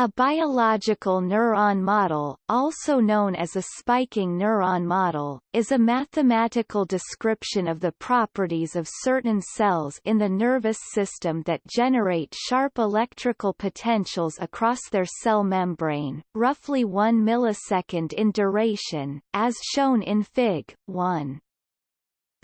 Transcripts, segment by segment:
A biological neuron model, also known as a spiking neuron model, is a mathematical description of the properties of certain cells in the nervous system that generate sharp electrical potentials across their cell membrane, roughly 1 millisecond in duration, as shown in Fig. 1.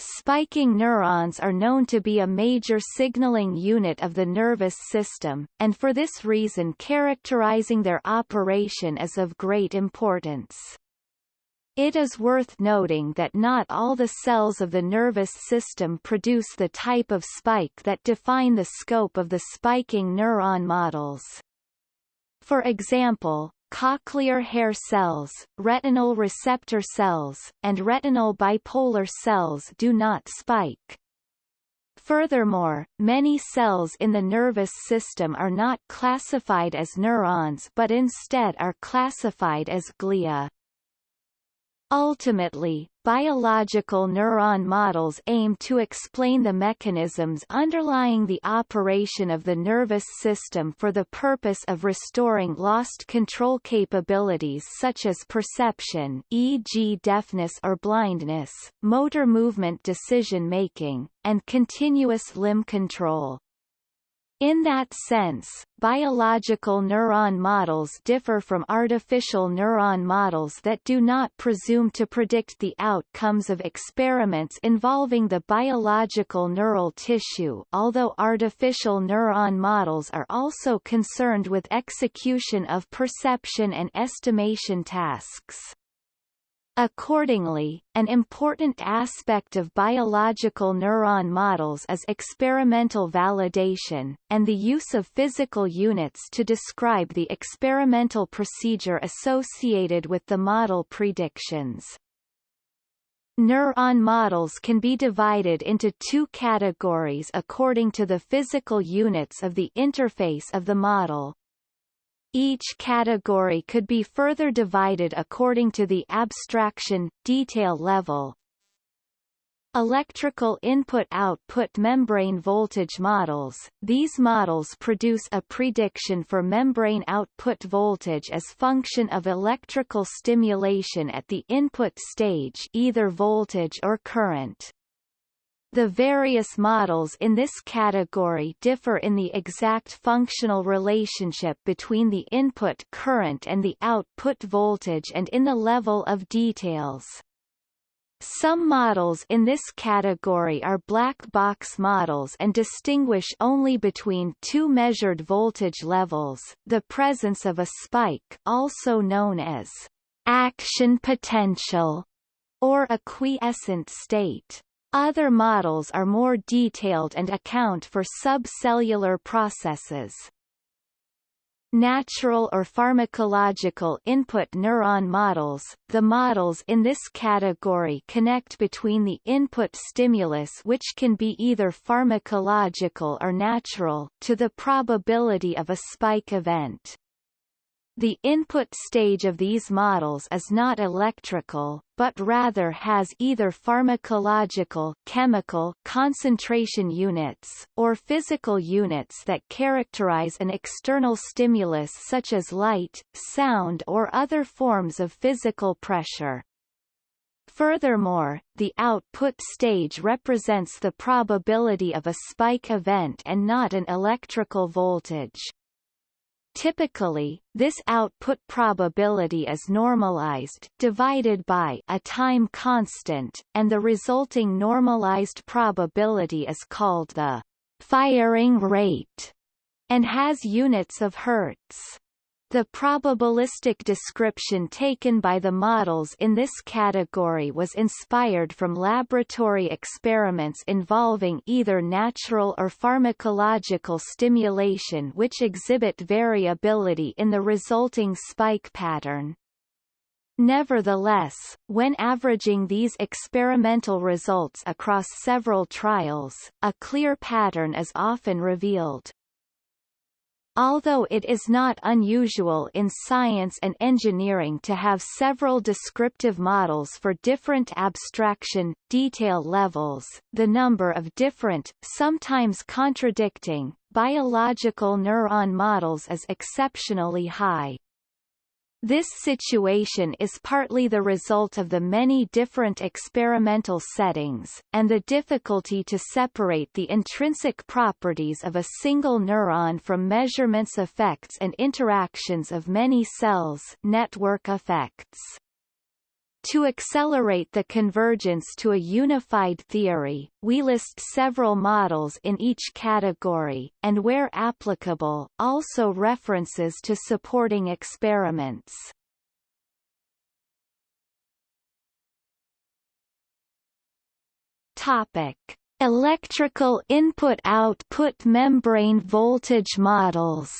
Spiking neurons are known to be a major signaling unit of the nervous system, and for this reason characterizing their operation is of great importance. It is worth noting that not all the cells of the nervous system produce the type of spike that define the scope of the spiking neuron models. For example, cochlear hair cells, retinal receptor cells, and retinal bipolar cells do not spike. Furthermore, many cells in the nervous system are not classified as neurons but instead are classified as glia. Ultimately, biological neuron models aim to explain the mechanisms underlying the operation of the nervous system for the purpose of restoring lost control capabilities such as perception e.g. deafness or blindness, motor movement decision-making, and continuous limb control. In that sense, biological neuron models differ from artificial neuron models that do not presume to predict the outcomes of experiments involving the biological neural tissue although artificial neuron models are also concerned with execution of perception and estimation tasks. Accordingly, an important aspect of biological neuron models is experimental validation, and the use of physical units to describe the experimental procedure associated with the model predictions. Neuron models can be divided into two categories according to the physical units of the interface of the model. Each category could be further divided according to the abstraction, detail level. Electrical input-output membrane voltage models These models produce a prediction for membrane output voltage as function of electrical stimulation at the input stage either voltage or current. The various models in this category differ in the exact functional relationship between the input current and the output voltage and in the level of details. Some models in this category are black box models and distinguish only between two measured voltage levels, the presence of a spike also known as action potential or a quiescent state. Other models are more detailed and account for subcellular processes. Natural or pharmacological input neuron models The models in this category connect between the input stimulus which can be either pharmacological or natural, to the probability of a spike event. The input stage of these models is not electrical, but rather has either pharmacological chemical concentration units, or physical units that characterize an external stimulus such as light, sound or other forms of physical pressure. Furthermore, the output stage represents the probability of a spike event and not an electrical voltage. Typically, this output probability is normalized divided by a time constant, and the resulting normalized probability is called the firing rate and has units of hertz. The probabilistic description taken by the models in this category was inspired from laboratory experiments involving either natural or pharmacological stimulation which exhibit variability in the resulting spike pattern. Nevertheless, when averaging these experimental results across several trials, a clear pattern is often revealed. Although it is not unusual in science and engineering to have several descriptive models for different abstraction, detail levels, the number of different, sometimes contradicting, biological neuron models is exceptionally high. This situation is partly the result of the many different experimental settings, and the difficulty to separate the intrinsic properties of a single neuron from measurements effects and interactions of many cells network effects. To accelerate the convergence to a unified theory, we list several models in each category, and where applicable, also references to supporting experiments. Topic: Electrical input-output membrane voltage models.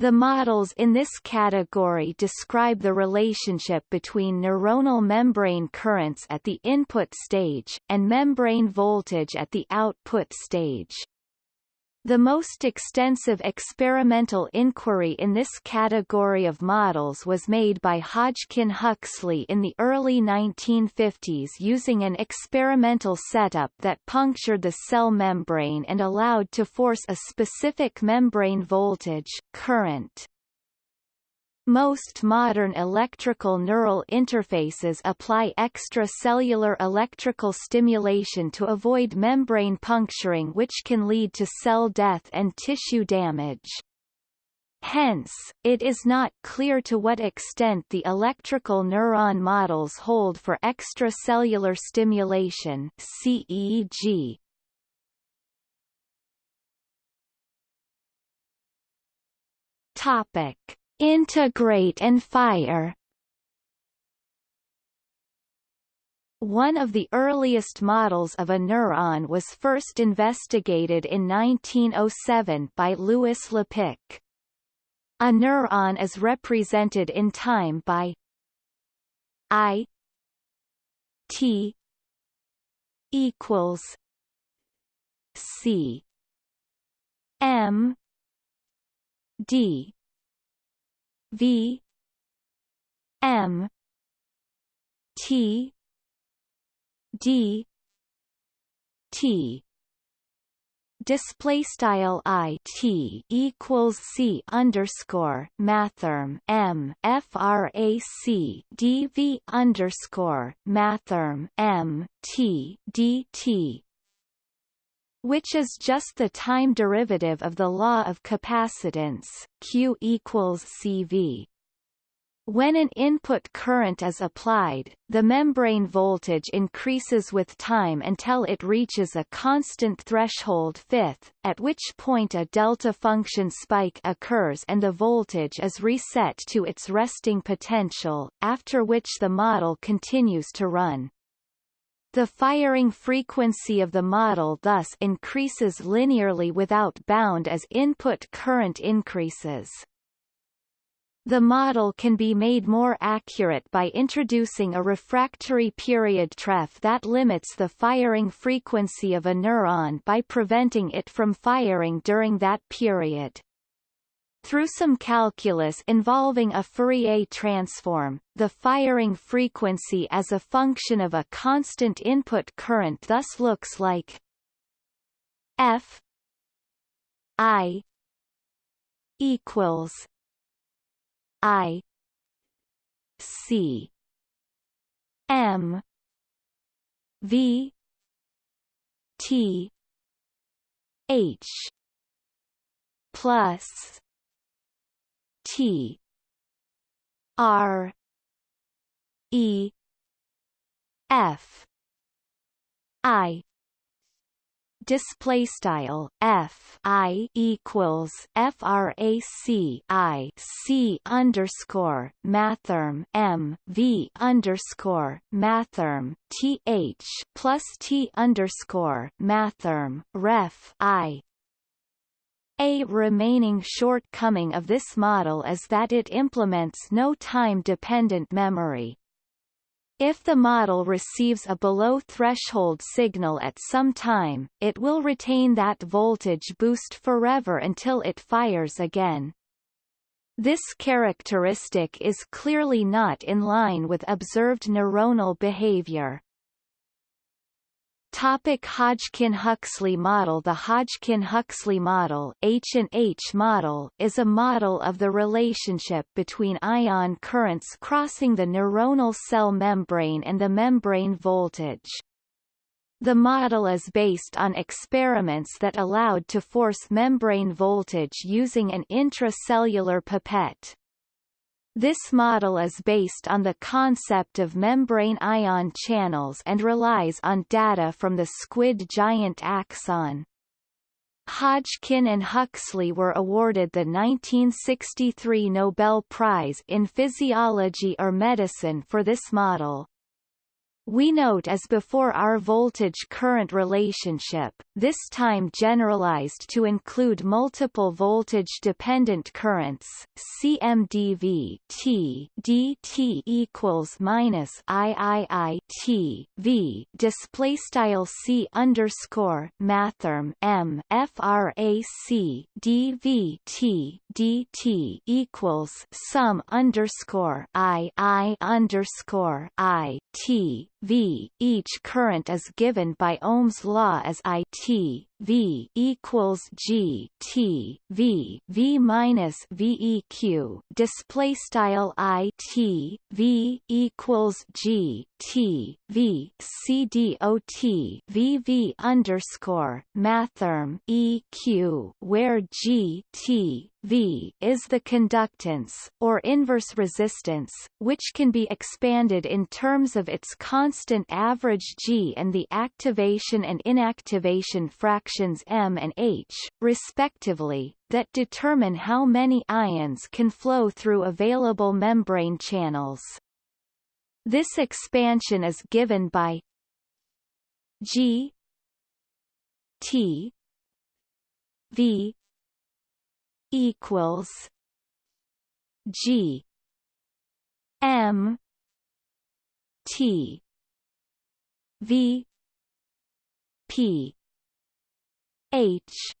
The models in this category describe the relationship between neuronal membrane currents at the input stage, and membrane voltage at the output stage. The most extensive experimental inquiry in this category of models was made by Hodgkin Huxley in the early 1950s using an experimental setup that punctured the cell membrane and allowed to force a specific membrane voltage, current. Most modern electrical neural interfaces apply extracellular electrical stimulation to avoid membrane puncturing which can lead to cell death and tissue damage. Hence, it is not clear to what extent the electrical neuron models hold for extracellular stimulation CEG. Topic Integrate and fire One of the earliest models of a neuron was first investigated in 1907 by Louis Lapicque. A neuron is represented in time by I T equals C M D V M T D T. Display style i t equals c underscore mathrm m frac dv underscore mathrm m t d t which is just the time derivative of the law of capacitance Q equals CV. When an input current is applied, the membrane voltage increases with time until it reaches a constant threshold fifth, at which point a delta function spike occurs and the voltage is reset to its resting potential, after which the model continues to run. The firing frequency of the model thus increases linearly without bound as input current increases. The model can be made more accurate by introducing a refractory period TREF that limits the firing frequency of a neuron by preventing it from firing during that period. Through some calculus involving a Fourier transform, the firing frequency as a function of a constant input current thus looks like F I equals I C M V T H plus T. R. E. F. I. Display style f i equals frac i c underscore mathrm m v underscore mathrm th plus t underscore mathrm ref i a remaining shortcoming of this model is that it implements no time-dependent memory. If the model receives a below-threshold signal at some time, it will retain that voltage boost forever until it fires again. This characteristic is clearly not in line with observed neuronal behavior. Topic Hodgkin-Huxley model The Hodgkin-Huxley model, H&H model is a model of the relationship between ion currents crossing the neuronal cell membrane and the membrane voltage. The model is based on experiments that allowed to force membrane voltage using an intracellular pipette. This model is based on the concept of membrane ion channels and relies on data from the squid giant axon. Hodgkin and Huxley were awarded the 1963 Nobel Prize in Physiology or Medicine for this model. We note as before our voltage-current relationship, this time generalized to include multiple voltage-dependent currents, CMDV T dt equals minus III T V display style C underscore mathrm M frac dV T dt equals sum underscore I I underscore I T V. Each current is given by Ohm's law as I T V equals G T V V minus VEQ display style I T V equals G T V C D O T V V underscore mathrm EQ where G T V is the conductance, or inverse resistance, which can be expanded in terms of its constant average G and the activation and inactivation M and H, respectively, that determine how many ions can flow through available membrane channels. This expansion is given by G T V equals G M T V P H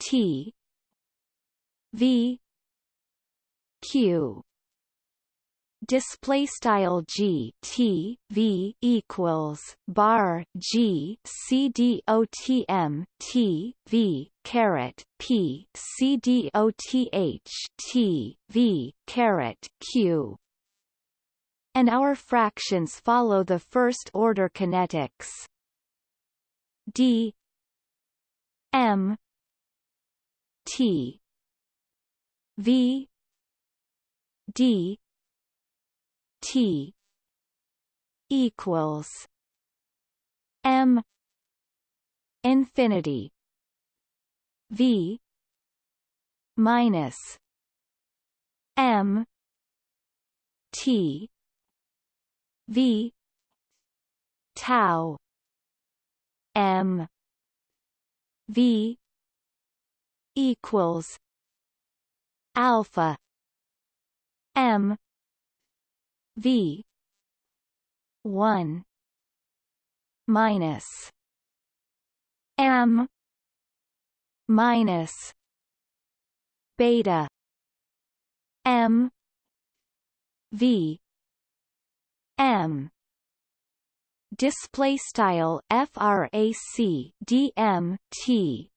T V Q display style g t v equals bar g c d o t m t v caret p c d o t h t v caret q. And our fractions follow the first order kinetics. D m t v d T equals M infinity V minus M T V tau M V equals alpha M V one minus M minus beta M V M display style frac dm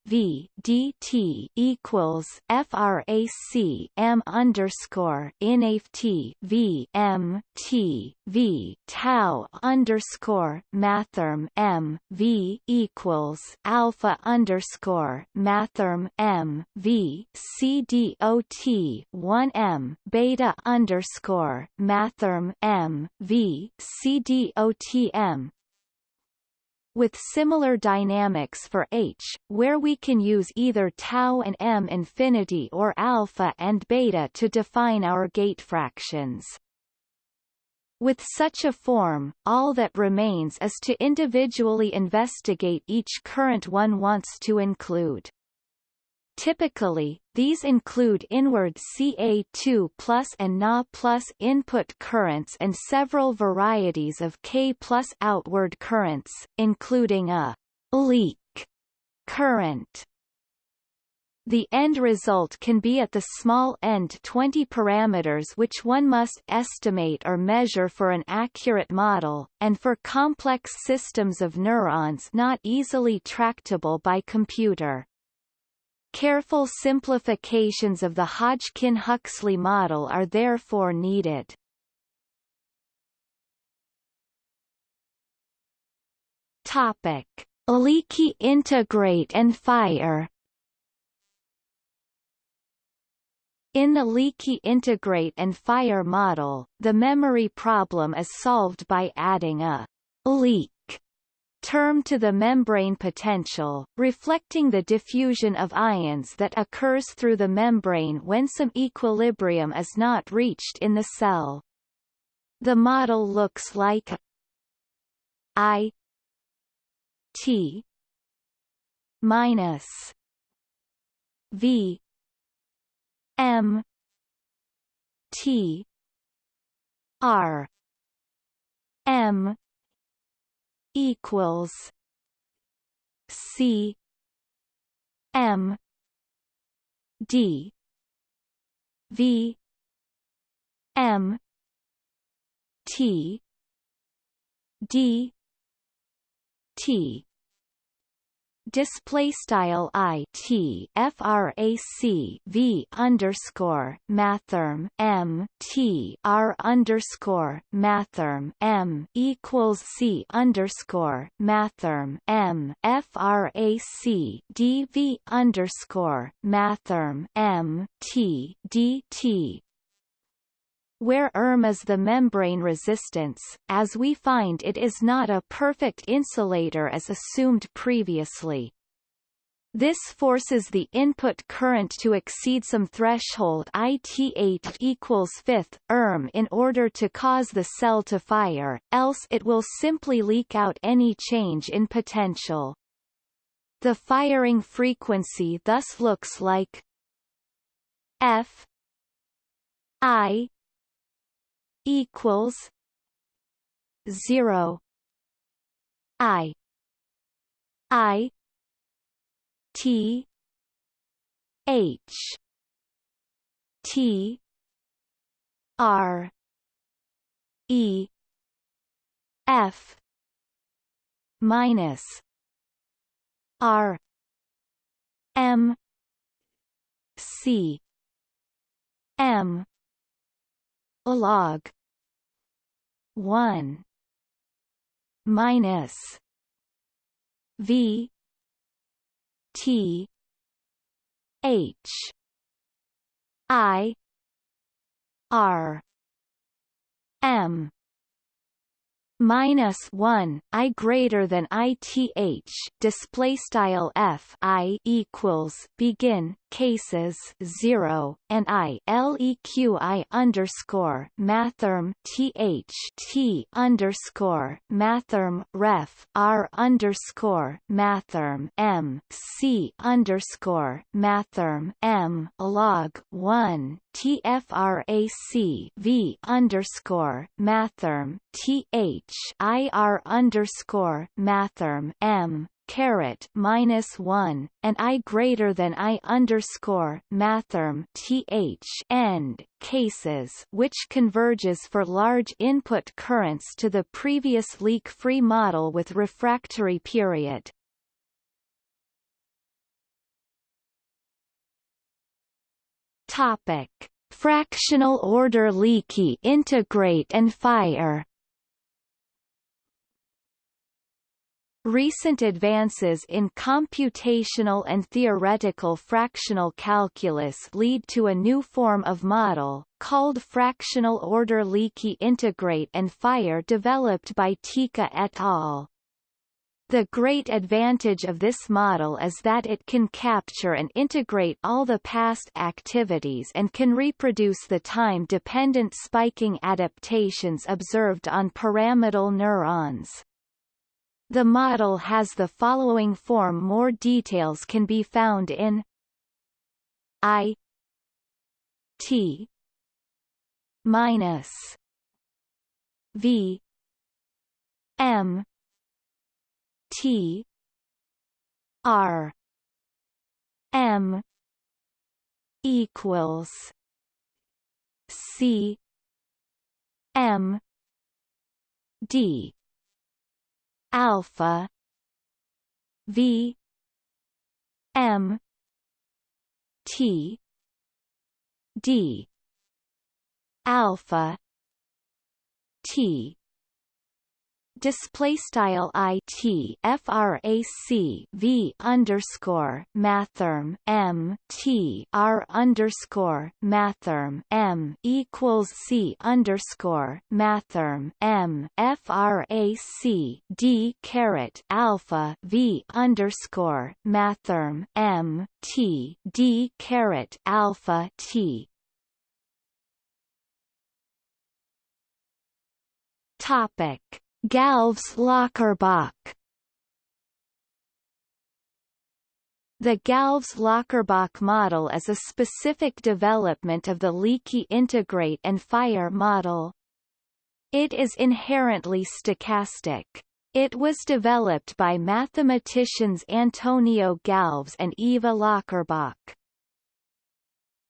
t v dt equals frac m underscore inaf t v m t v tau underscore mathrm m v equals alpha underscore mathrm m v c d o t one m beta underscore mathrm m v c d o t m with similar dynamics for H, where we can use either tau and m infinity or alpha and beta to define our gate fractions. With such a form, all that remains is to individually investigate each current one wants to include. Typically, these include inward Ca2 plus and Na plus input currents and several varieties of K plus outward currents, including a leak current The end result can be at the small end 20 parameters which one must estimate or measure for an accurate model, and for complex systems of neurons not easily tractable by computer. Careful simplifications of the Hodgkin-Huxley model are therefore needed. Topic: Leaky integrate and fire. In the leaky integrate and fire model, the memory problem is solved by adding a leak term to the membrane potential, reflecting the diffusion of ions that occurs through the membrane when some equilibrium is not reached in the cell. The model looks like I T minus V M T R M equals C M D V M T D T display style i t frac v underscore mathrm m t r underscore mathrm m equals c underscore mathrm m frac d v underscore mathrm m t d t where ERM is the membrane resistance, as we find it is not a perfect insulator as assumed previously. This forces the input current to exceed some threshold IT8 equals fifth ERM in order to cause the cell to fire, else it will simply leak out any change in potential. The firing frequency thus looks like F I equals zero. I. I. T. H. T. R. E. F. Minus R. M. C. M log. 1 minus. V. T. H. I. R. M. Minus one I greater than ITH display style F I equals begin cases zero and I LEQ I underscore mathrm TH T underscore mathrm ref R underscore mathrm M C underscore mathrm M log one TFRAC V underscore mathrm TH IR underscore mathrm M caret minus one and I greater than I underscore mathrm th end cases which converges for large input currents to the previous leak-free model with refractory period. Topic: Fractional order leaky integrate and fire. Recent advances in computational and theoretical fractional calculus lead to a new form of model, called fractional order leaky integrate and fire developed by Teka et al. The great advantage of this model is that it can capture and integrate all the past activities and can reproduce the time-dependent spiking adaptations observed on pyramidal neurons. The model has the following form. More details can be found in I T minus V M T R M equals C M D alpha. V. M. T. D. Alpha. T display style i t frac v underscore mathrm m t r underscore mathrm m equals c underscore mathrm m frac d caret alpha v underscore mathrm m t d caret alpha t. Topic Galves-Löcherbach The Galves-Löcherbach model is a specific development of the leaky integrate and fire model. It is inherently stochastic. It was developed by mathematicians Antonio Galves and Eva Löcherbach.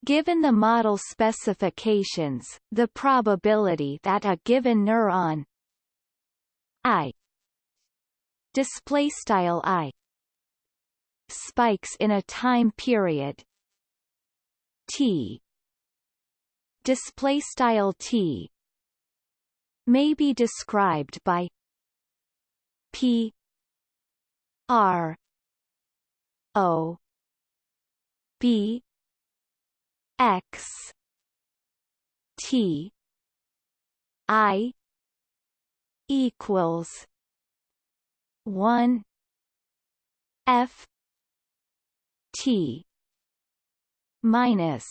Given the model specifications, the probability that a given neuron I. Display style I. Spikes in a time period. T. Display style T. May be described by P. R. O. B. X. T. I equals one F T minus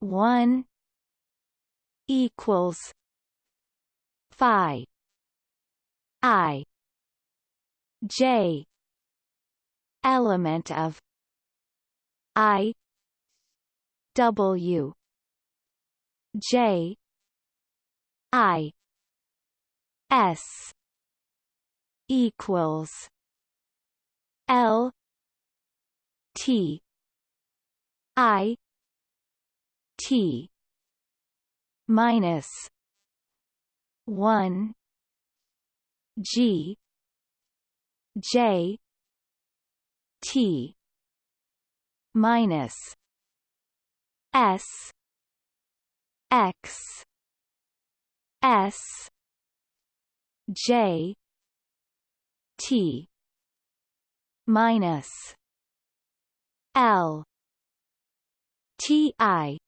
one equals Phi I J element of I W J I S equals L T I T minus one G J T minus S X S J T minus L Ti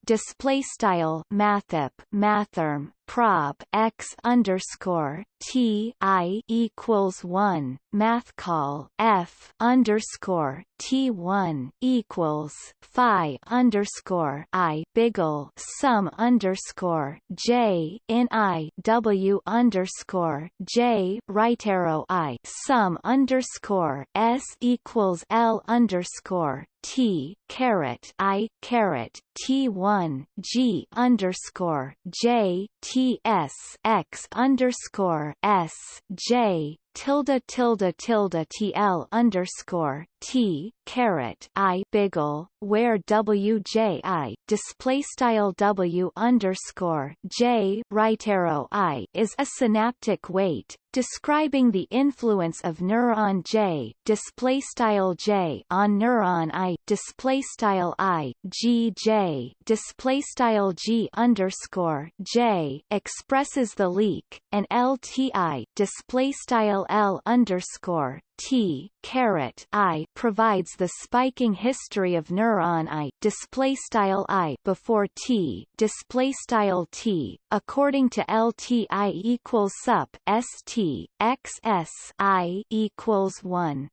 display style mathep mathrm prob x underscore T I equals one math call F underscore T one equals Phi underscore I Biggle sum underscore J in I W underscore J right arrow I sum underscore S equals L underscore T caret I caret T one G underscore J T S X underscore S J tilde tilde tilde TL underscore T caret I Biggle where WJI display style W underscore J right arrow I is a synaptic weight describing the influence of neuron J display style J on neuron I display style I G J display style G underscore J expresses the leak and LTI display style L underscore T caret I provides the spiking history of neuron I display style I before T display style T according to LTI equals sup ST XS I equals 1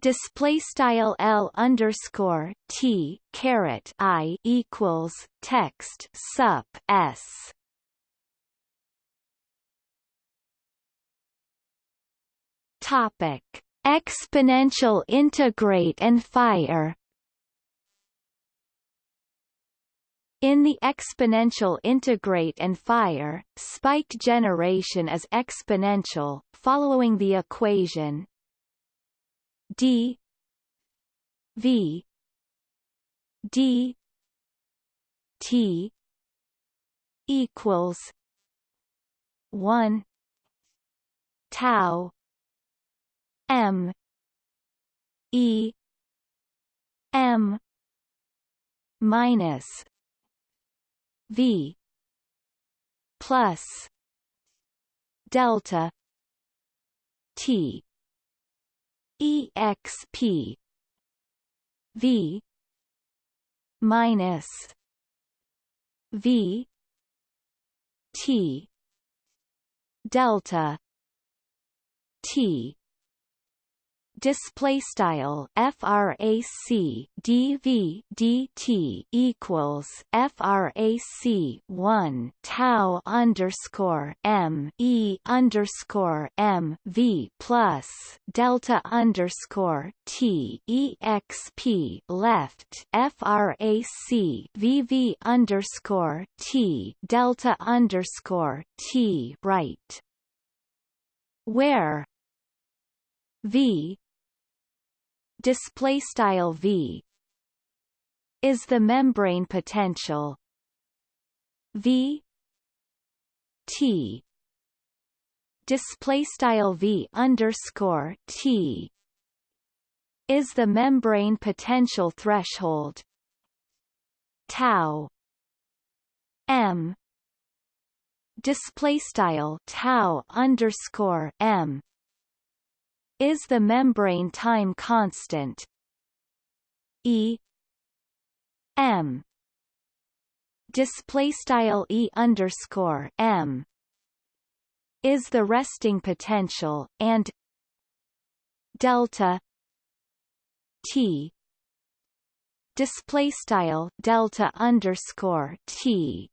display style L underscore T caret I equals text sup S Topic: Exponential integrate and fire. In the exponential integrate and fire, spike generation is exponential, following the equation d v d t equals 1 tau m. E. M. minus v plus delta t exp v minus v t delta t display style frac dv dt equals frac 1 tau underscore m e underscore m v plus delta underscore t exp left frac vv underscore t delta underscore t right where v display style v is the membrane potential v t. Display style v underscore t is the membrane potential threshold. Tau m display style tau underscore m is the membrane time constant. E M display style E underscore M is the resting potential and delta T display style delta underscore T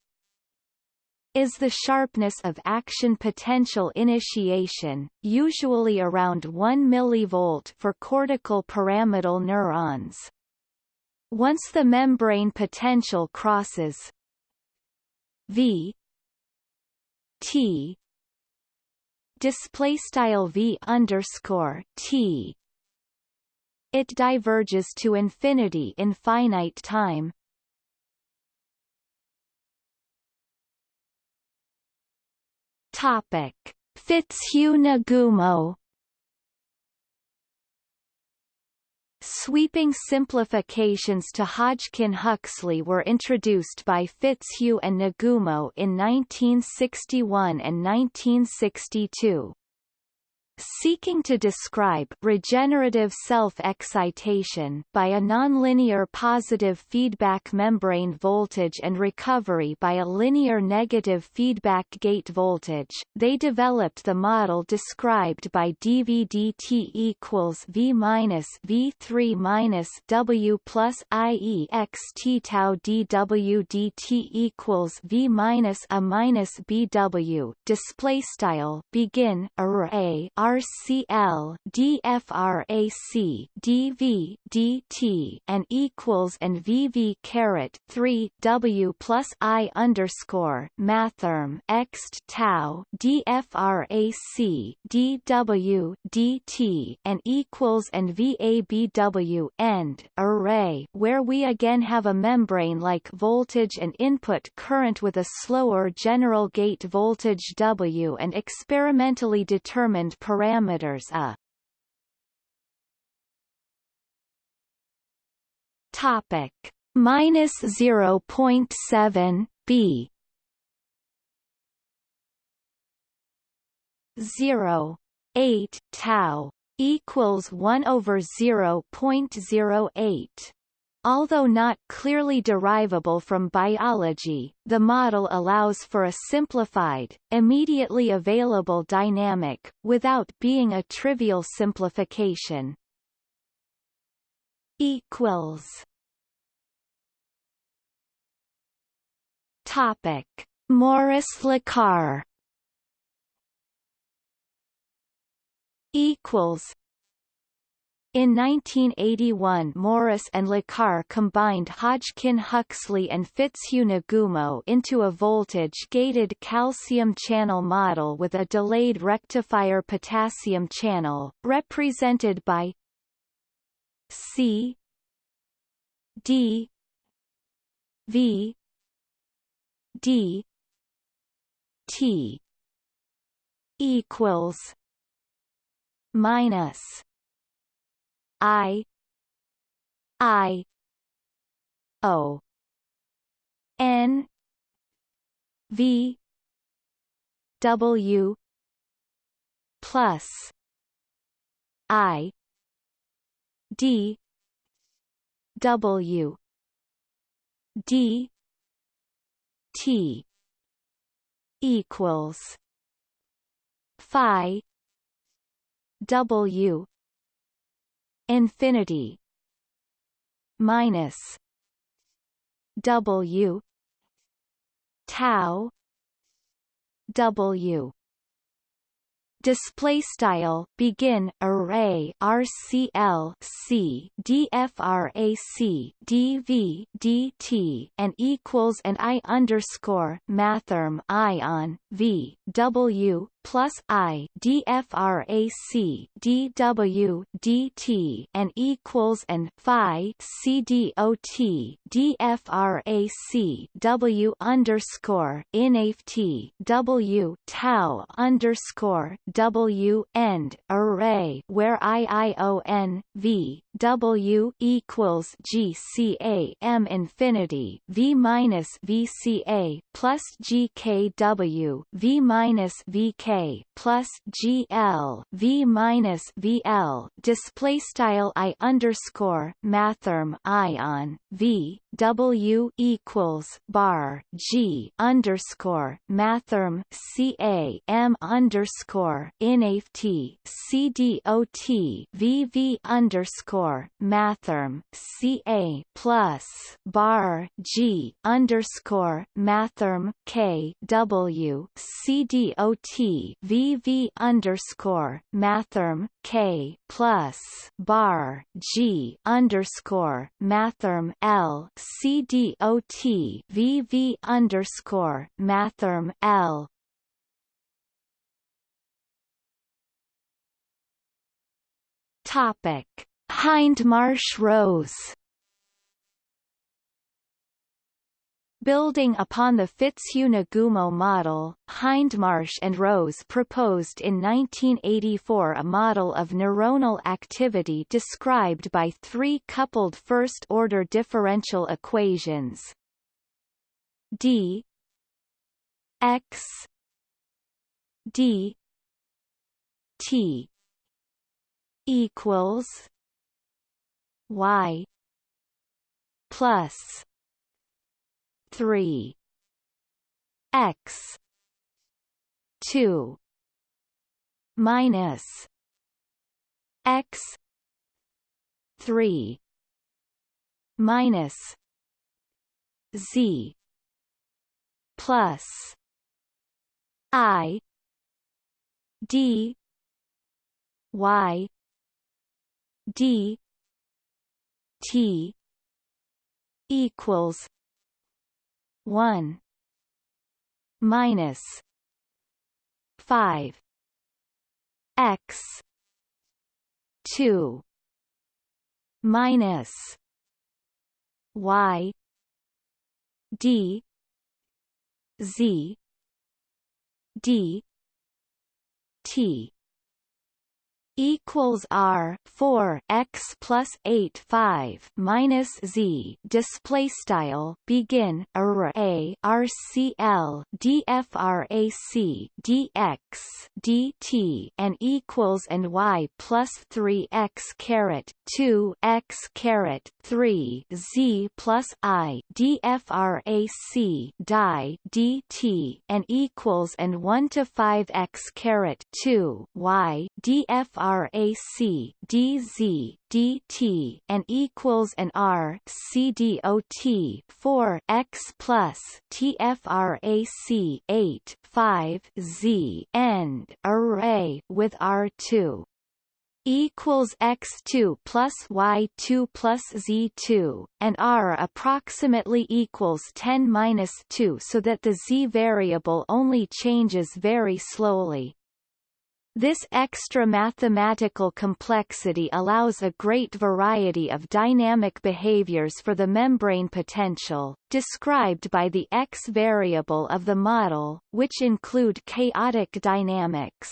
is the sharpness of action potential initiation, usually around 1 mV for cortical pyramidal neurons. Once the membrane potential crosses V T display style V underscore T it diverges to infinity in finite time, Topic: Fitzhugh-Nagumo. Sweeping simplifications to Hodgkin-Huxley were introduced by Fitzhugh and Nagumo in 1961 and 1962 seeking to describe regenerative self-excitation by a nonlinear positive feedback membrane voltage and recovery by a linear negative feedback gate voltage, they developed the model described by dVdt equals V minus V3 minus W plus IE x t tau dWdt equals V minus A minus BW display style. Begin. Array RCL DFRAC DV DT and equals and VV caret 3 W plus I underscore mathrm X tau DFRAC DW DT and equals and VABW end array where we again have a membrane like voltage and input current with a slower general gate voltage W and experimentally determined parameters a topic. Minus 0.7 b. 0 8 tau equals 1 over 0.08 Although not clearly derivable from biology, the model allows for a simplified, immediately available dynamic, without being a trivial simplification. Equals. Topic: Morris-Lecar. Equals in 1981 Morris and Lecar combined Hodgkin-Huxley and Fitzhugh-Nagumo into a voltage-gated calcium channel model with a delayed rectifier potassium channel, represented by C D V D T equals minus I I O N V W plus I D W D T equals Phi W infinity minus W tau W display style begin array RCL C DFRAC DV DT and equals and I underscore mathrm ion V W plus I DFRAC DW DT and equals and Phi CDOT DFRAC W underscore INAFT W tau underscore W end array where IION V W equals GCA M infinity V minus VCA plus GKW V minus VK plus GL V minus VL display style I underscore mathrm ion V W equals bar G underscore mathrm CA M underscore INAFT CDOT VV underscore CA plus bar G underscore K W CDOT VV underscore K plus bar G underscore L CDOT VV underscore L Topic. Hindmarsh Rose Building upon the Fitzhugh-Nagumo model, Hindmarsh and Rose proposed in 1984 a model of neuronal activity described by three coupled first-order differential equations. D x d t equals y plus 3 x 2 minus x 3 minus z plus i d y d t equals 1 minus 5 x 2 minus y d z d t equals R four x plus eight five minus Z. Display style begin array RCL DFRAC DX DT and equals and Y plus three x caret two x caret three Z plus I DFRAC die DT and equals and one to five x caret two Y DFRAC DZ dt and equals an R C D O T 4 x plus TFRAC 8 5 Z end array with R2 equals x2 plus y2 plus z2, and r approximately equals 10 minus 2 so that the z variable only changes very slowly. This extra mathematical complexity allows a great variety of dynamic behaviors for the membrane potential, described by the x variable of the model, which include chaotic dynamics.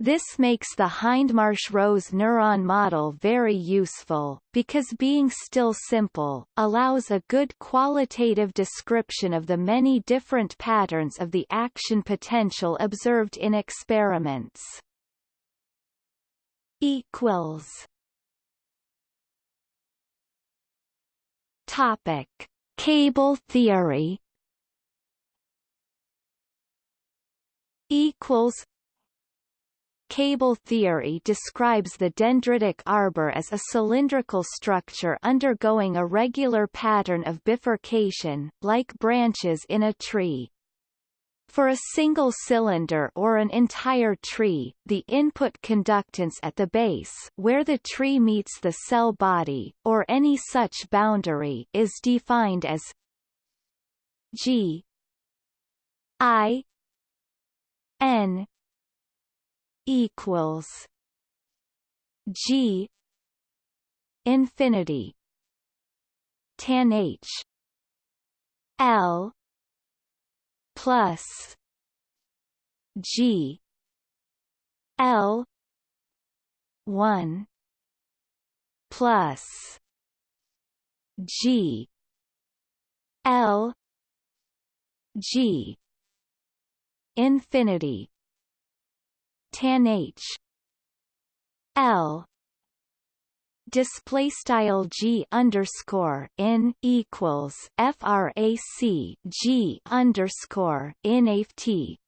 This makes the Hindmarsh-Rose neuron model very useful, because being still simple, allows a good qualitative description of the many different patterns of the action potential observed in experiments. Equals. Topic: Cable theory. Equals Cable theory describes the dendritic arbor as a cylindrical structure undergoing a regular pattern of bifurcation, like branches in a tree. For a single cylinder or an entire tree, the input conductance at the base where the tree meets the cell body, or any such boundary is defined as G I N equals G infinity tan H L plus G L one plus G L G infinity tan H. L. Display style G underscore in equals frac G underscore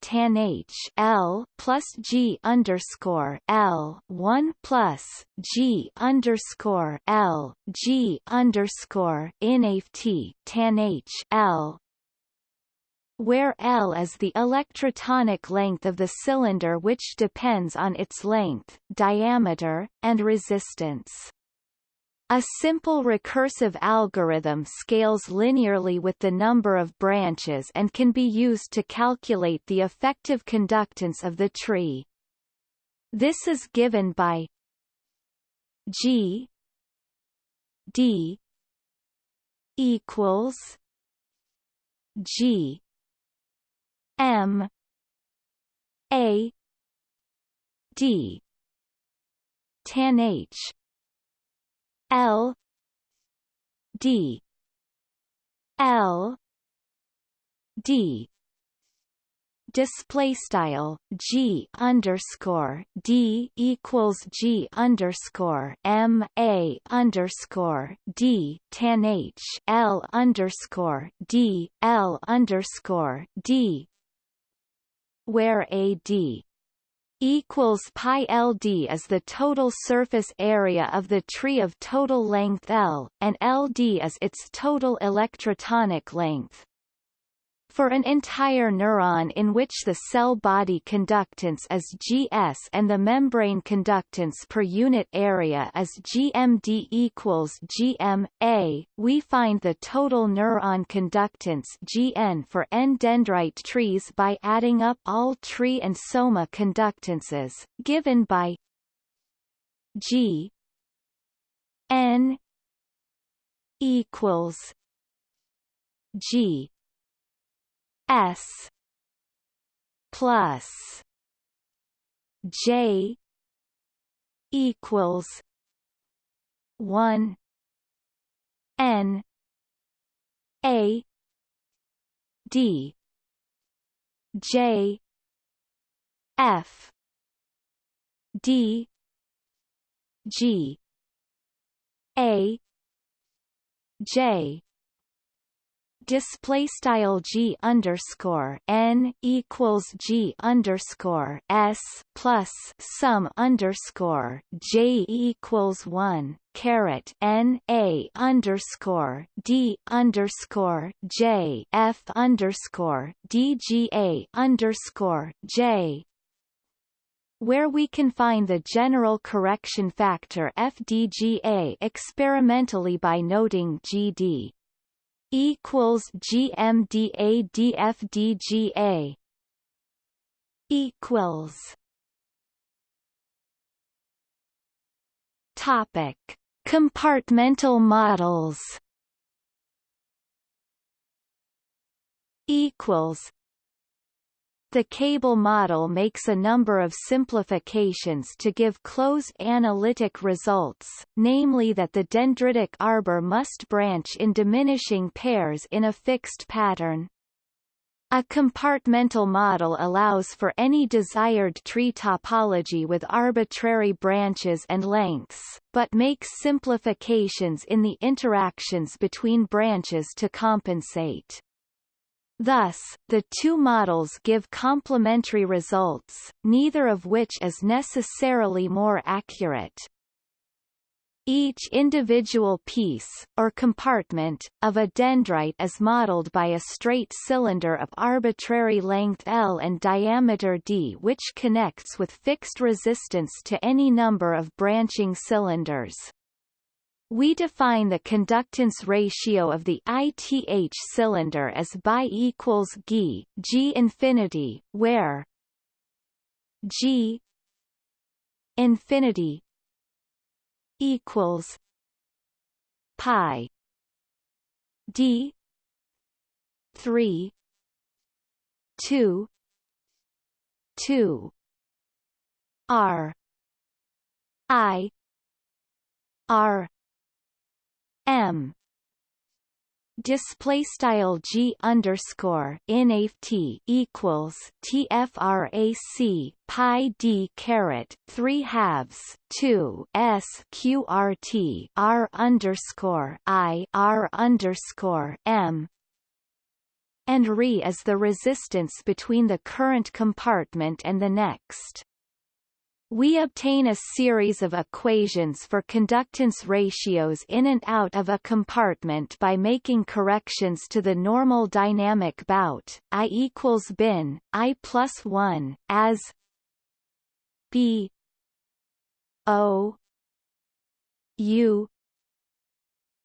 tan H. L plus G underscore L one plus G underscore L G underscore tan H. L where L is the electrotonic length of the cylinder which depends on its length, diameter, and resistance. A simple recursive algorithm scales linearly with the number of branches and can be used to calculate the effective conductance of the tree. This is given by G D equals G M. A. D. Tan H. L. D. L. D. Display style G underscore D equals G underscore M A underscore D tan H L underscore D L underscore D where AD equals pi LD is the total surface area of the tree of total length L, and LD is its total electrotonic length. For an entire neuron in which the cell body conductance is Gs and the membrane conductance per unit area is GMD equals GMA, we find the total neuron conductance Gn for n dendrite trees by adding up all tree and soma conductances, given by G n equals G S plus J equals one N A D J F D G A J display style g underscore n equals g underscore s plus sum underscore j equals one caret n a underscore d underscore j f underscore d g a underscore j. Where we can find the general correction factor FDGA experimentally by noting GD equals GMDADFDGA equals topic compartmental models equals the cable model makes a number of simplifications to give closed analytic results, namely that the dendritic arbor must branch in diminishing pairs in a fixed pattern. A compartmental model allows for any desired tree topology with arbitrary branches and lengths, but makes simplifications in the interactions between branches to compensate. Thus, the two models give complementary results, neither of which is necessarily more accurate. Each individual piece, or compartment, of a dendrite is modeled by a straight cylinder of arbitrary length L and diameter d which connects with fixed resistance to any number of branching cylinders. We define the conductance ratio of the ITH cylinder as bi equals G, G infinity, where G infinity equals pi D three two two R I R M display style G underscore INAFT equals TFRAC pi D caret three halves two S QRT R underscore I R underscore M and Re is the resistance between the current compartment and the next. We obtain a series of equations for conductance ratios in and out of a compartment by making corrections to the normal dynamic bout, I equals bin, I plus 1, as B O U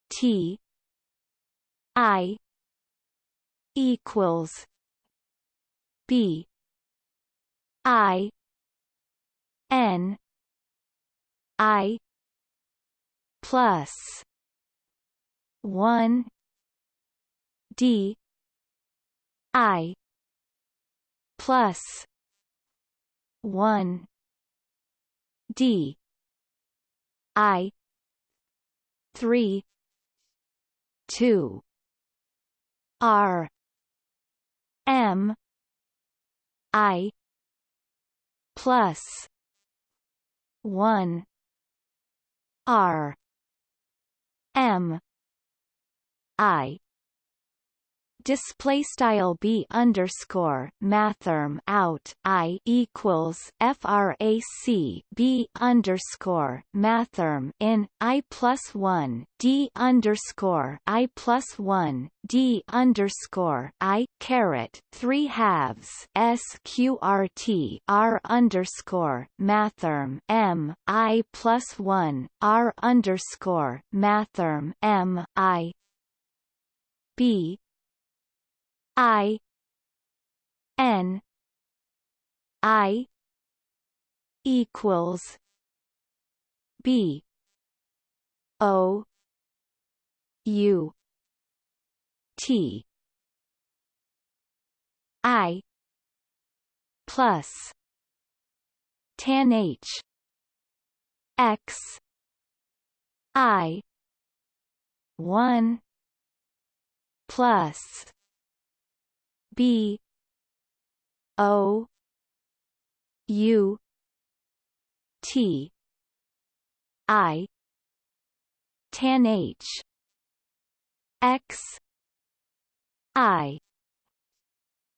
T I equals B I N I plus one D I plus one D I three two R M I plus one. R. M. I display style b underscore mathrm out i equals frac b underscore mathrm in i plus one d underscore i plus one d underscore i caret three halves sqrt r underscore mathrm m i plus one r underscore mathrm m i b I N I equals B O U T I plus tan H X I one plus B O U T I tan H X I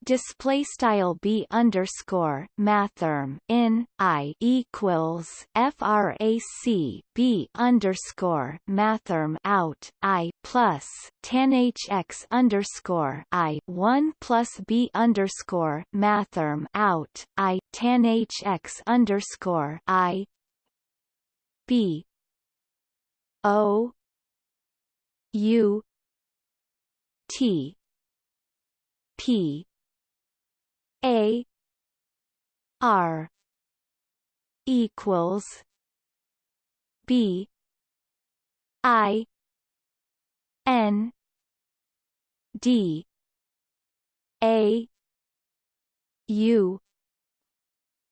display style b underscore mathrm in i equals frac b underscore mathrm out i plus tan hx underscore i one plus b underscore mathrm out i tan hx underscore i. B. O. U. T. P. A. R. equals B. I N D A U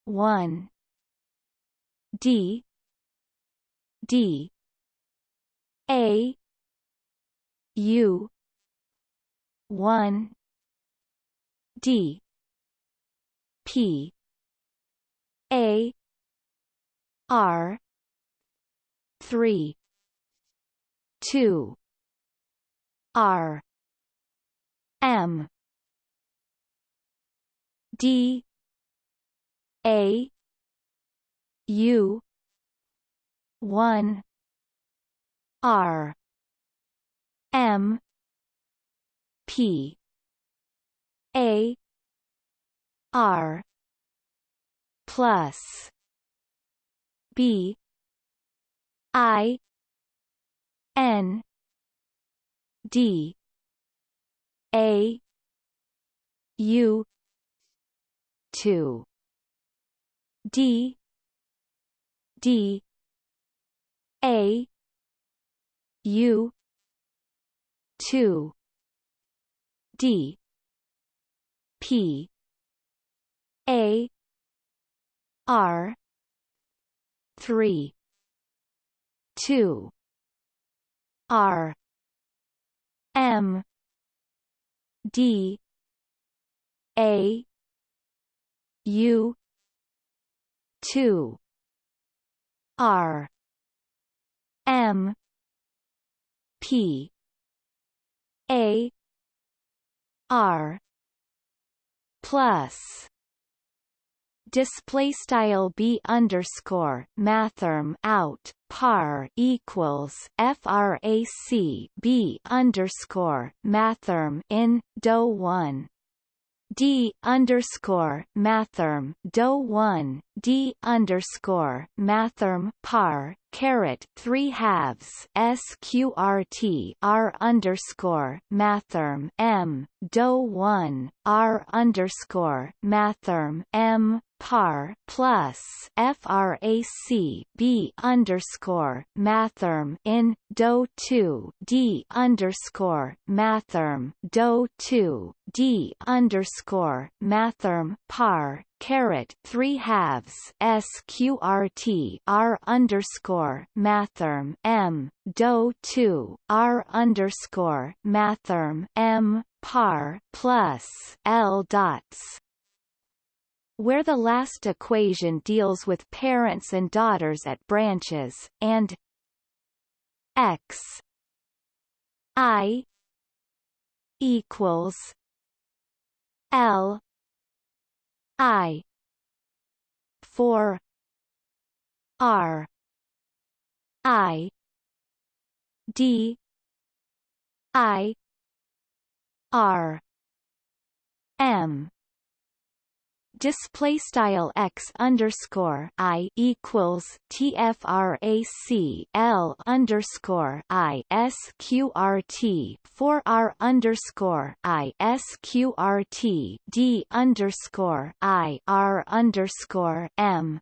one D D A U one D P A R three two R. M. D. A. U. one. R. M. P. A. R. Plus. B. I. N D. A. U. two. D. D. A. U. two. D. P. A. R. three. two. R M D A U two R M P A R plus display style b underscore mathrm out par equals frac b underscore mathrm in do one. D underscore mathrm do one. D underscore mathrm par caret three halves sqrt r underscore mathrm m do one. R underscore mathrm m par plus frac b underscore mathrm in do two d underscore mathrm do two d underscore mathrm par caret three halves sqrt r underscore mathrm m do two r underscore mathrm m par plus l dots where the last equation deals with parents and daughters at branches, and x i equals l I four R I D I R M display style x underscore i equals tfrac l underscore i sqrt four r underscore i sqrt d underscore i r underscore m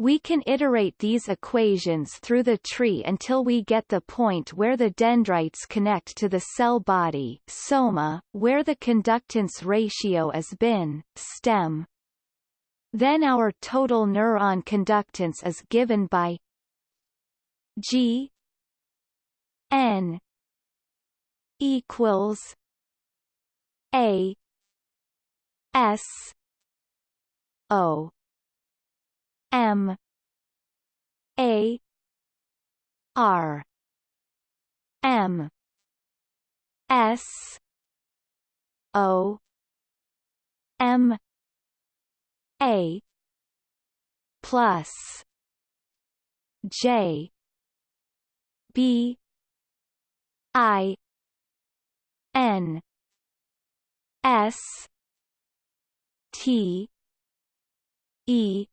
we can iterate these equations through the tree until we get the point where the dendrites connect to the cell body soma, where the conductance ratio is bin, stem. Then our total neuron conductance is given by G N equals A S O M. A. R. M. S. O. M. A. Plus. J. B. I. N. S. T. E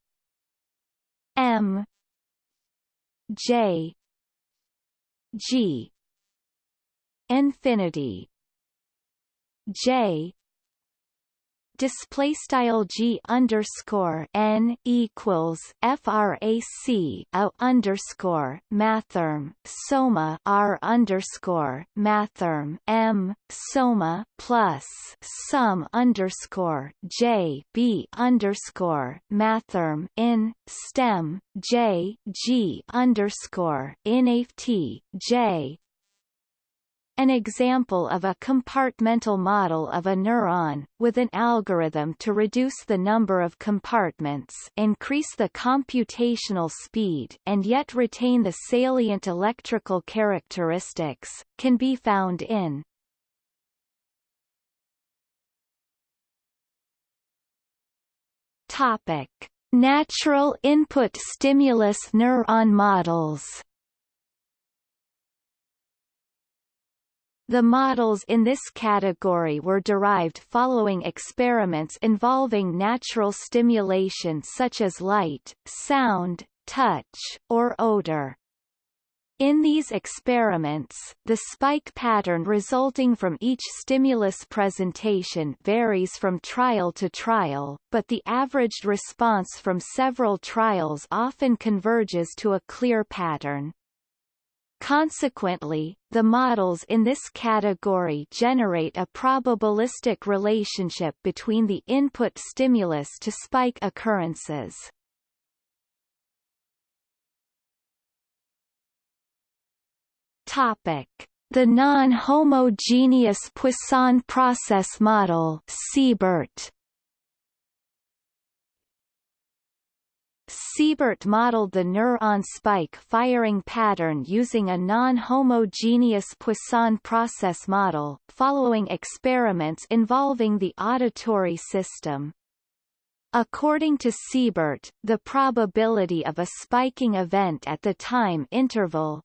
M J G infinity J display style g underscore n equals frac a underscore mathrm soma r underscore mathrm m soma plus sum underscore j b underscore mathrm in stem j g underscore in j an example of a compartmental model of a neuron, with an algorithm to reduce the number of compartments increase the computational speed and yet retain the salient electrical characteristics, can be found in Topic. Natural input stimulus neuron models The models in this category were derived following experiments involving natural stimulation such as light, sound, touch, or odor. In these experiments, the spike pattern resulting from each stimulus presentation varies from trial to trial, but the averaged response from several trials often converges to a clear pattern. Consequently, the models in this category generate a probabilistic relationship between the input stimulus to spike occurrences. Topic: The non-homogeneous Poisson process model (Siebert). Siebert modeled the neuron spike firing pattern using a non-homogeneous Poisson process model, following experiments involving the auditory system. According to Siebert, the probability of a spiking event at the time interval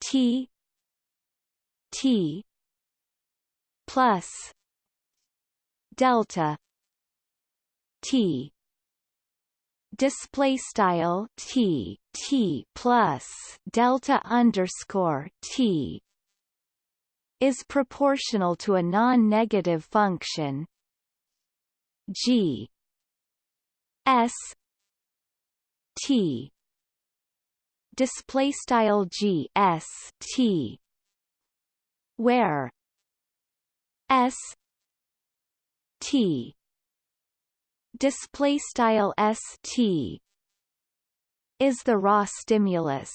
t t plus delta t display style t t plus delta underscore t is proportional to a non-negative function g s t. Display style g s t where s t display style st is the raw stimulus.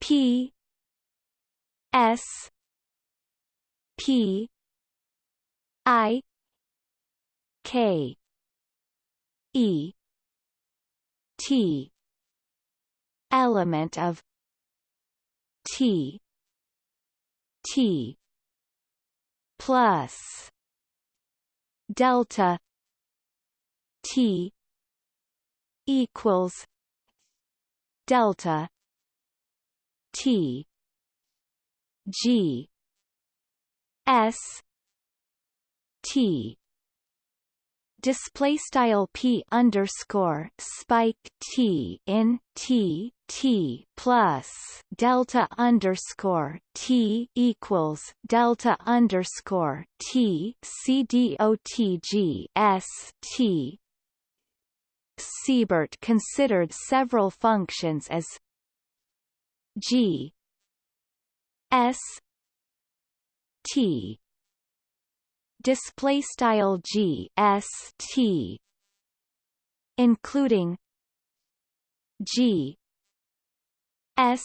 P s p i k e t element of t t plus delta T equals delta T G S T. Display style p underscore spike t in t t plus delta underscore t equals delta underscore t c d o t g s t. Siebert considered several functions as g s t display style g s t including g s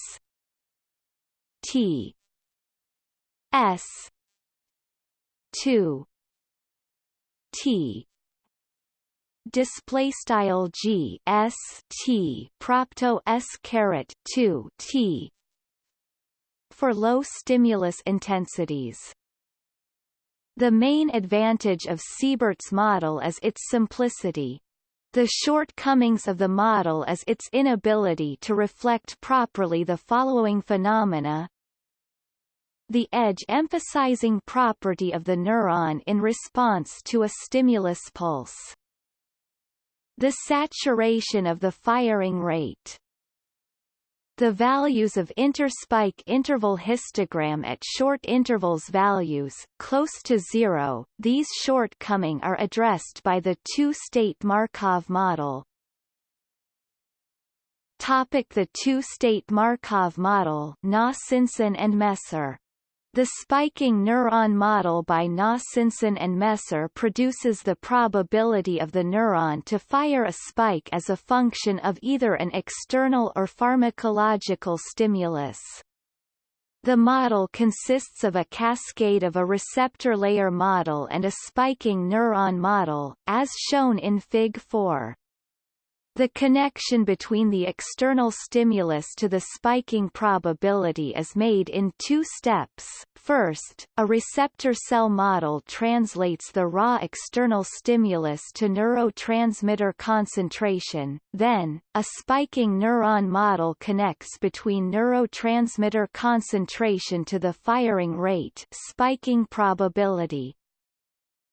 t s 2 t display style g s t propto s caret 2 t for low stimulus intensities the main advantage of Siebert's model is its simplicity. The shortcomings of the model is its inability to reflect properly the following phenomena. The edge emphasizing property of the neuron in response to a stimulus pulse. The saturation of the firing rate the values of interspike interval histogram at short intervals values close to zero, these shortcoming are addressed by the two-state Markov model. Topic the two-state Markov model Nossenson and Messer the spiking neuron model by Nossenson and Messer produces the probability of the neuron to fire a spike as a function of either an external or pharmacological stimulus. The model consists of a cascade of a receptor layer model and a spiking neuron model, as shown in Fig. 4. The connection between the external stimulus to the spiking probability is made in two steps. First, a receptor cell model translates the raw external stimulus to neurotransmitter concentration, then, a spiking neuron model connects between neurotransmitter concentration to the firing rate spiking probability.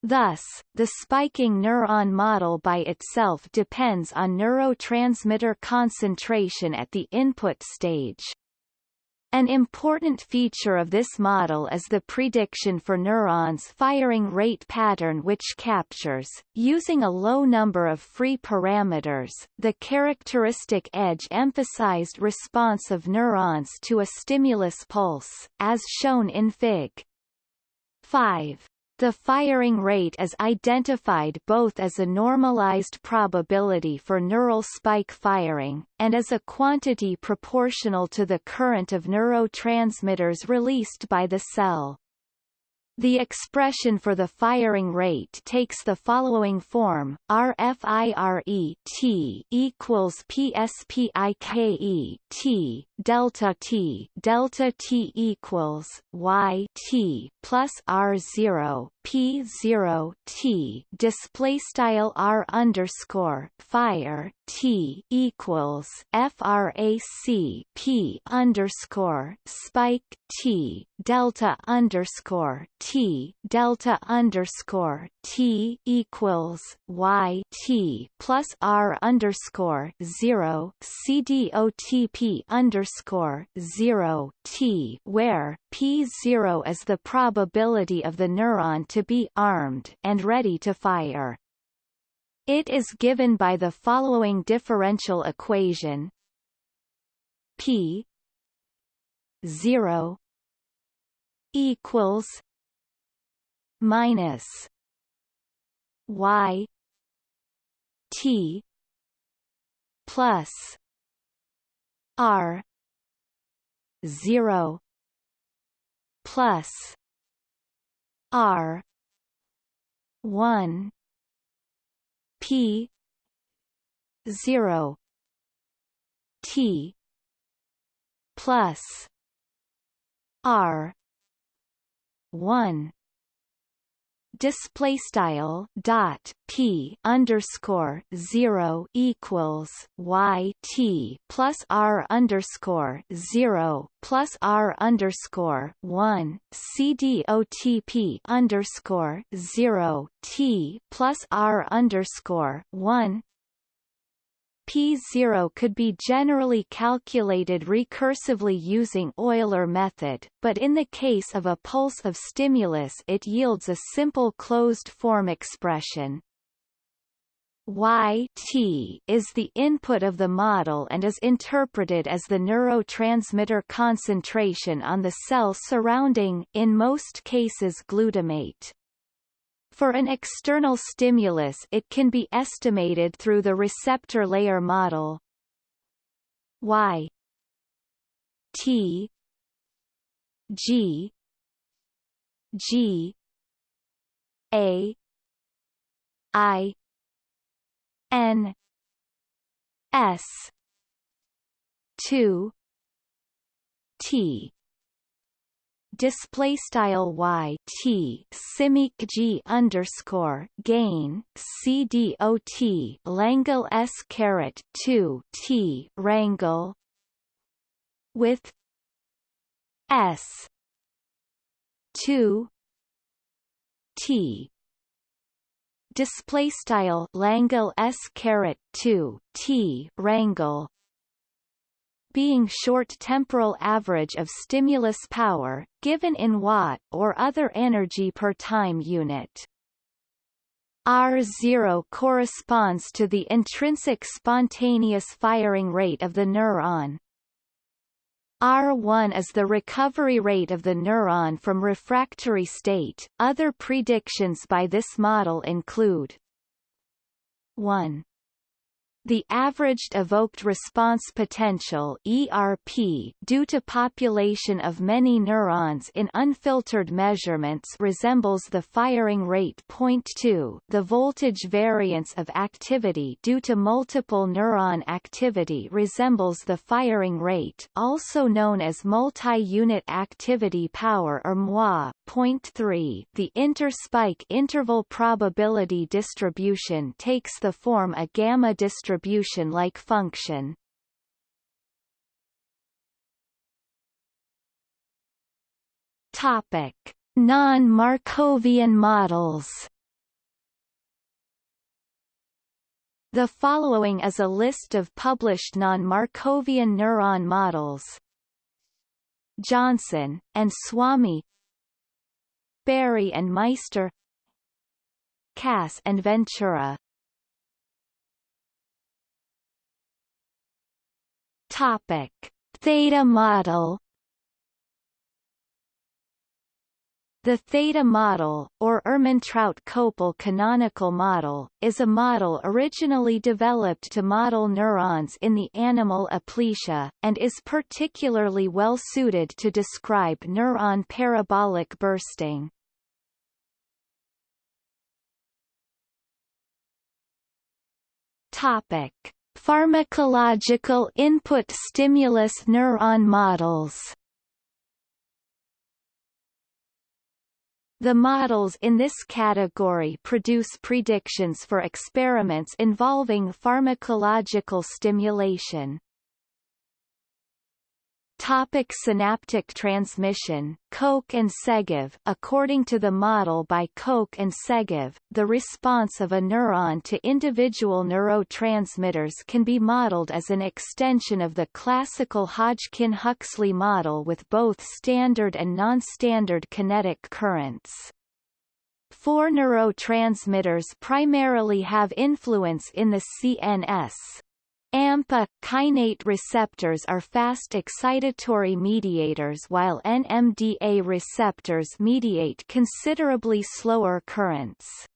Thus, the spiking neuron model by itself depends on neurotransmitter concentration at the input stage. An important feature of this model is the prediction for neurons firing rate pattern which captures, using a low number of free parameters, the characteristic edge-emphasized response of neurons to a stimulus pulse, as shown in Fig. 5. The firing rate is identified both as a normalized probability for neural spike firing, and as a quantity proportional to the current of neurotransmitters released by the cell. The expression for the firing rate takes the following form: RFIRE T equals PSPIKE T delta T delta T equals Y T plus R zero P zero T. Display style R underscore fire T equals FRAC P underscore spike T delta underscore T delta underscore T equals Y T plus R underscore zero CDOTP underscore zero T where P zero is the probability of the neuron to be armed and ready to fire. It is given by the following differential equation P 0 equals minus Y T plus R zero plus R one P zero T plus R one display style dot p underscore zero equals y t plus r underscore zero plus r underscore one c d o t p underscore zero t plus r underscore one P0 could be generally calculated recursively using Euler method, but in the case of a pulse of stimulus it yields a simple closed-form expression. Yt is the input of the model and is interpreted as the neurotransmitter concentration on the cell surrounding, in most cases glutamate. For an external stimulus it can be estimated through the receptor layer model. Y. T. G. G. A. I. N. S. 2 t display style y t simic g underscore gain c d o t langle s caret 2 t rangle with s 2 t. Display style langle s caret 2 t rangle being short temporal average of stimulus power, given in watt or other energy per time unit. R0 corresponds to the intrinsic spontaneous firing rate of the neuron. R1 is the recovery rate of the neuron from refractory state. Other predictions by this model include 1. The averaged evoked response potential ERP due to population of many neurons in unfiltered measurements resembles the firing rate. 0.2 the voltage variance of activity due to multiple neuron activity resembles the firing rate also known as multi-unit activity power or MUA 0.3 the interspike interval probability distribution takes the form a gamma distribution-like function. Topic: Non-Markovian models. The following is a list of published non-Markovian neuron models. Johnson, and Swami Berry and Meister Kass and Ventura Topic: Theta model The theta model, or Ermentrout-Kopell canonical model, is a model originally developed to model neurons in the animal aplysia, and is particularly well suited to describe neuron parabolic bursting. Topic. Pharmacological input stimulus neuron models The models in this category produce predictions for experiments involving pharmacological stimulation. Topic synaptic transmission Koch and Segev According to the model by Koch and Segev, the response of a neuron to individual neurotransmitters can be modeled as an extension of the classical Hodgkin-Huxley model with both standard and non-standard kinetic currents. Four neurotransmitters primarily have influence in the CNS, AMPA kainate receptors are fast excitatory mediators while NMDA receptors mediate considerably slower currents.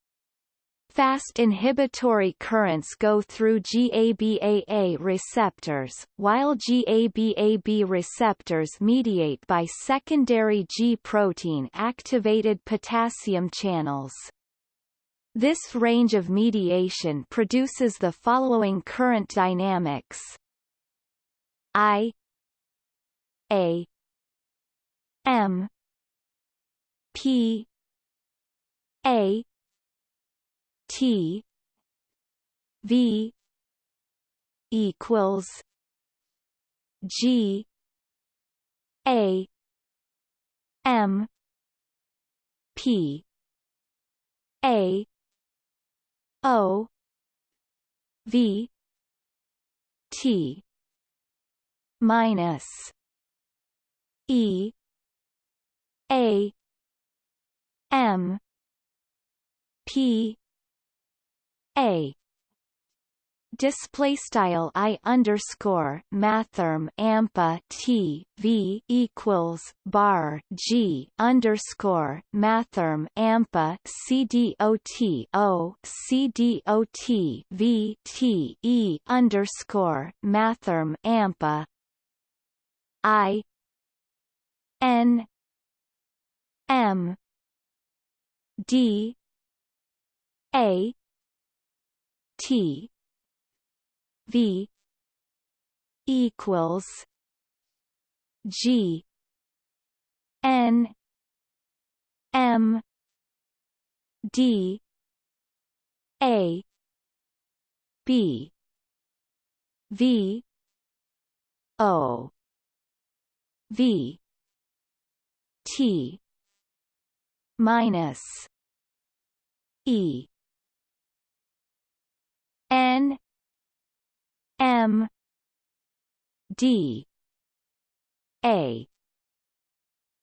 Fast inhibitory currents go through GABAA receptors, while GABAB receptors mediate by secondary G-protein activated potassium channels. This range of mediation produces the following current dynamics. I A M P A T V equals G A M P A O V T minus E A M P A display style i underscore mathrm ampa t v equals bar g underscore mathrm ampa c d o t o c d o t v t e underscore mathrm ampa i n m d a t V equals G N M D A B V O V T minus E N M D A.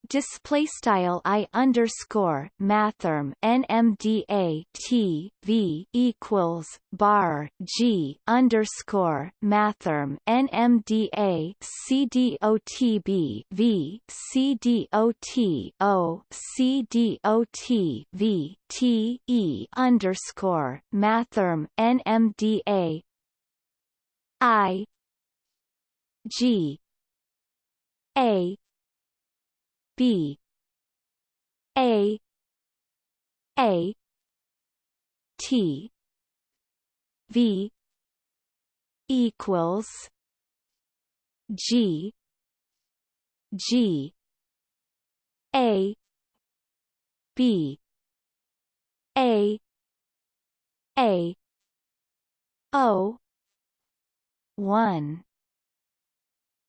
Display style i underscore mathrm nmda t v equals bar g underscore mathrm nmda cdotb v cdot o cdot v t e underscore mathrm nmda i g a B A A T V equals G G A B A A O one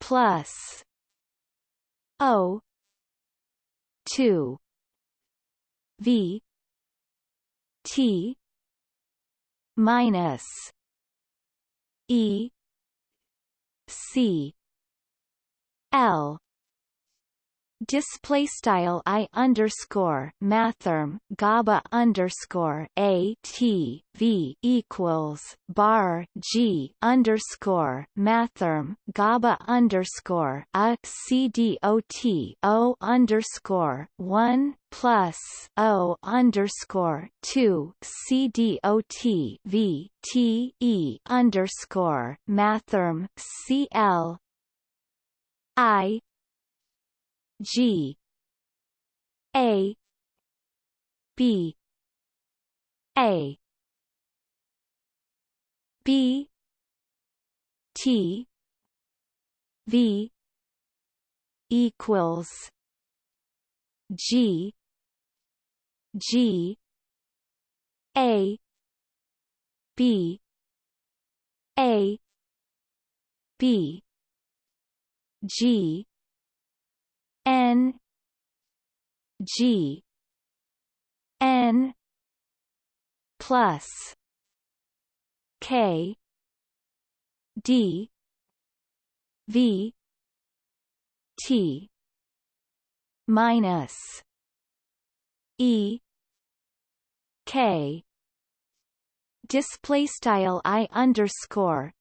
plus O two V T minus E C L display style i underscore mathrm gaba underscore a t v equals bar g underscore mathrm gaba underscore a c d o t o underscore one plus o underscore two c d o t v t e underscore mathrm c l I G. A. B. A. B. T. V. equals G. G. A. B. A. B. G N G N plus K D V T minus E K display style i underscore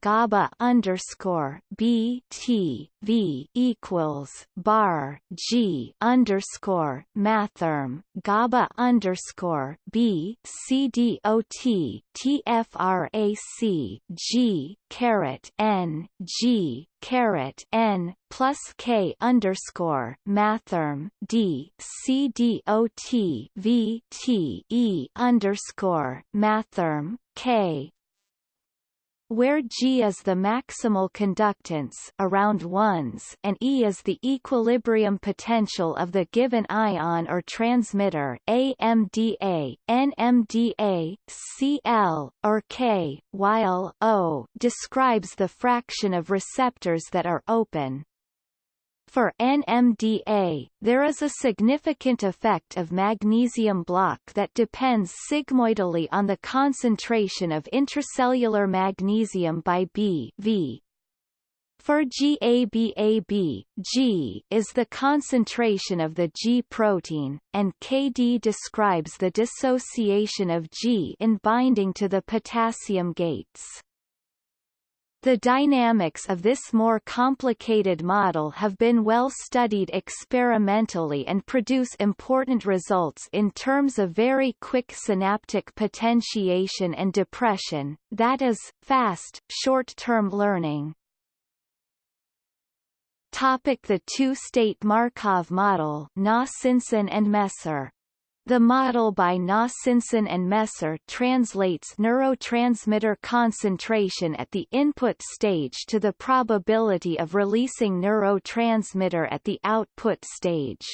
gaba underscore b t v equals bar g underscore mathrm gaba underscore b c d o t t f r a c g caret n g caret n plus k underscore mathrm d c d o t v t e underscore mathrm k where G is the maximal conductance around ones and E is the equilibrium potential of the given ion or transmitter AMPA, NMDA, Cl, or K, while O describes the fraction of receptors that are open. For NMDA, there is a significant effect of magnesium block that depends sigmoidally on the concentration of intracellular magnesium by B v. For GABAB, G is the concentration of the G protein, and KD describes the dissociation of G in binding to the potassium gates. The dynamics of this more complicated model have been well studied experimentally and produce important results in terms of very quick synaptic potentiation and depression, that is, fast, short-term learning. Topic the two-state Markov model Nossenson and Messer the model by Nossenson and Messer translates neurotransmitter concentration at the input stage to the probability of releasing neurotransmitter at the output stage.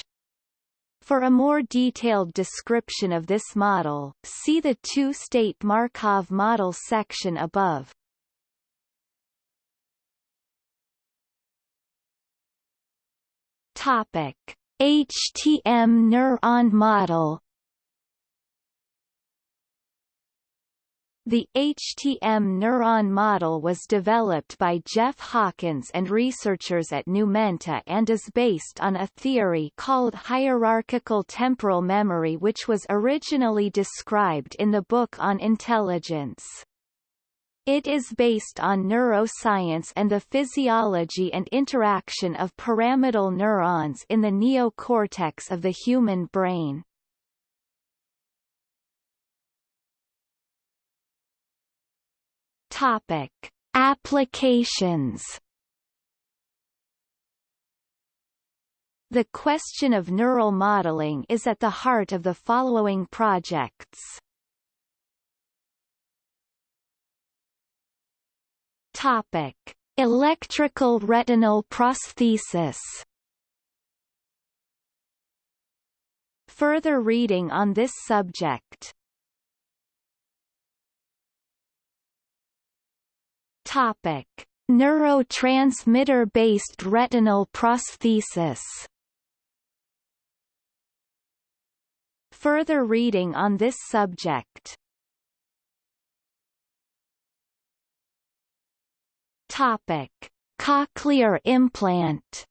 For a more detailed description of this model, see the two-state Markov model section above. Topic. HTM neuron model The HTM neuron model was developed by Jeff Hawkins and researchers at Numenta and is based on a theory called hierarchical temporal memory which was originally described in the book on intelligence. It is based on neuroscience and the physiology and interaction of pyramidal neurons in the neocortex of the human brain. Topic: Applications. The question of neural modeling is at the heart of the following projects. Topic: Electrical retinal prosthesis. Further reading on this subject Topic: Neurotransmitter-based retinal prosthesis. Further reading on this subject. Topic: Cochlear implant.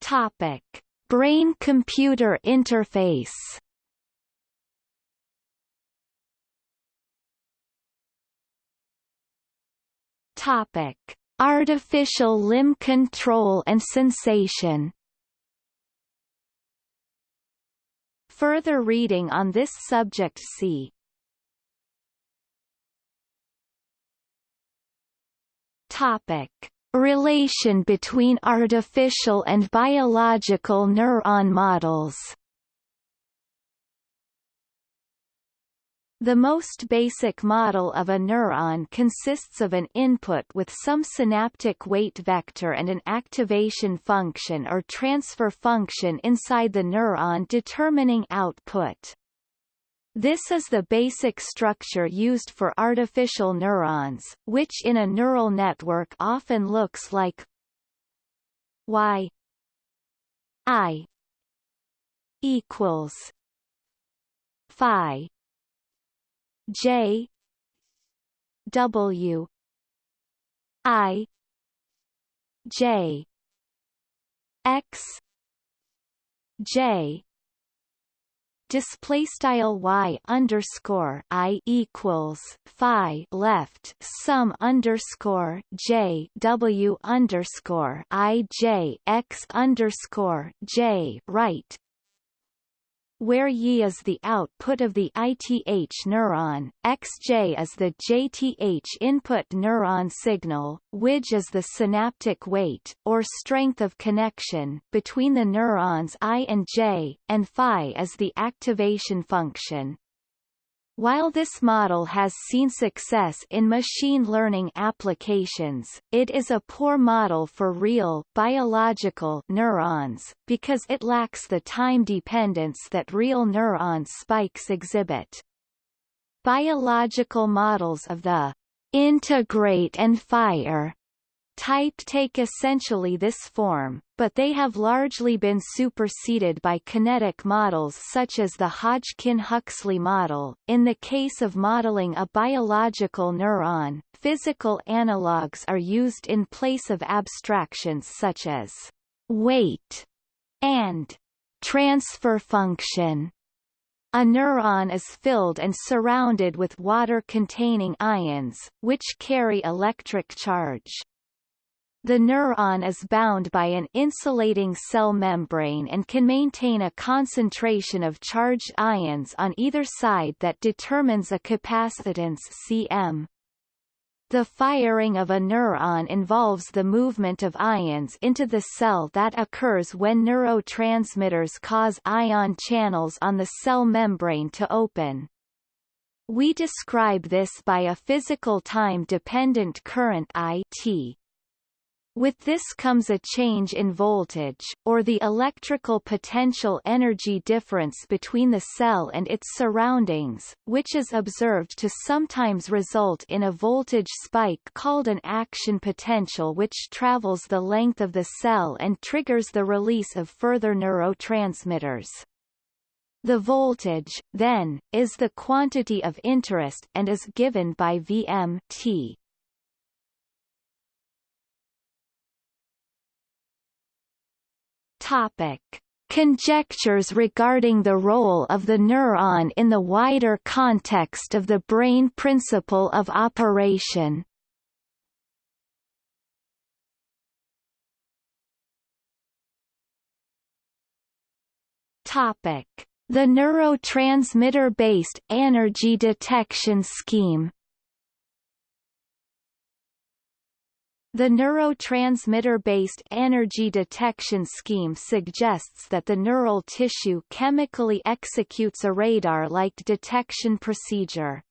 Topic: Brain-computer interface. Topic: Artificial limb control and sensation. Further reading on this subject see. Topic: Relation between artificial and biological neuron models. The most basic model of a neuron consists of an input with some synaptic weight vector and an activation function or transfer function inside the neuron determining output. This is the basic structure used for artificial neurons, which in a neural network often looks like y i equals phi J W I J X J display style y underscore i equals phi left sum underscore j w underscore i j x underscore j right where Y is the output of the ITH neuron, XJ is the JTH input neuron signal, WIDG is the synaptic weight, or strength of connection, between the neurons I and J, and phi is the activation function. While this model has seen success in machine learning applications, it is a poor model for real biological neurons, because it lacks the time dependence that real neuron spikes exhibit. Biological models of the integrate and fire type take essentially this form, but they have largely been superseded by kinetic models such as the Hodgkin-Huxley model. In the case of modeling a biological neuron, physical analogues are used in place of abstractions such as weight and transfer function. A neuron is filled and surrounded with water-containing ions, which carry electric charge. The neuron is bound by an insulating cell membrane and can maintain a concentration of charged ions on either side that determines a capacitance cm. The firing of a neuron involves the movement of ions into the cell that occurs when neurotransmitters cause ion channels on the cell membrane to open. We describe this by a physical time-dependent current I t. With this comes a change in voltage, or the electrical potential energy difference between the cell and its surroundings, which is observed to sometimes result in a voltage spike called an action potential which travels the length of the cell and triggers the release of further neurotransmitters. The voltage, then, is the quantity of interest and is given by Vm t. Topic. Conjectures regarding the role of the neuron in the wider context of the brain principle of operation Topic: The neurotransmitter-based energy detection scheme. The neurotransmitter-based energy detection scheme suggests that the neural tissue chemically executes a radar-like detection procedure.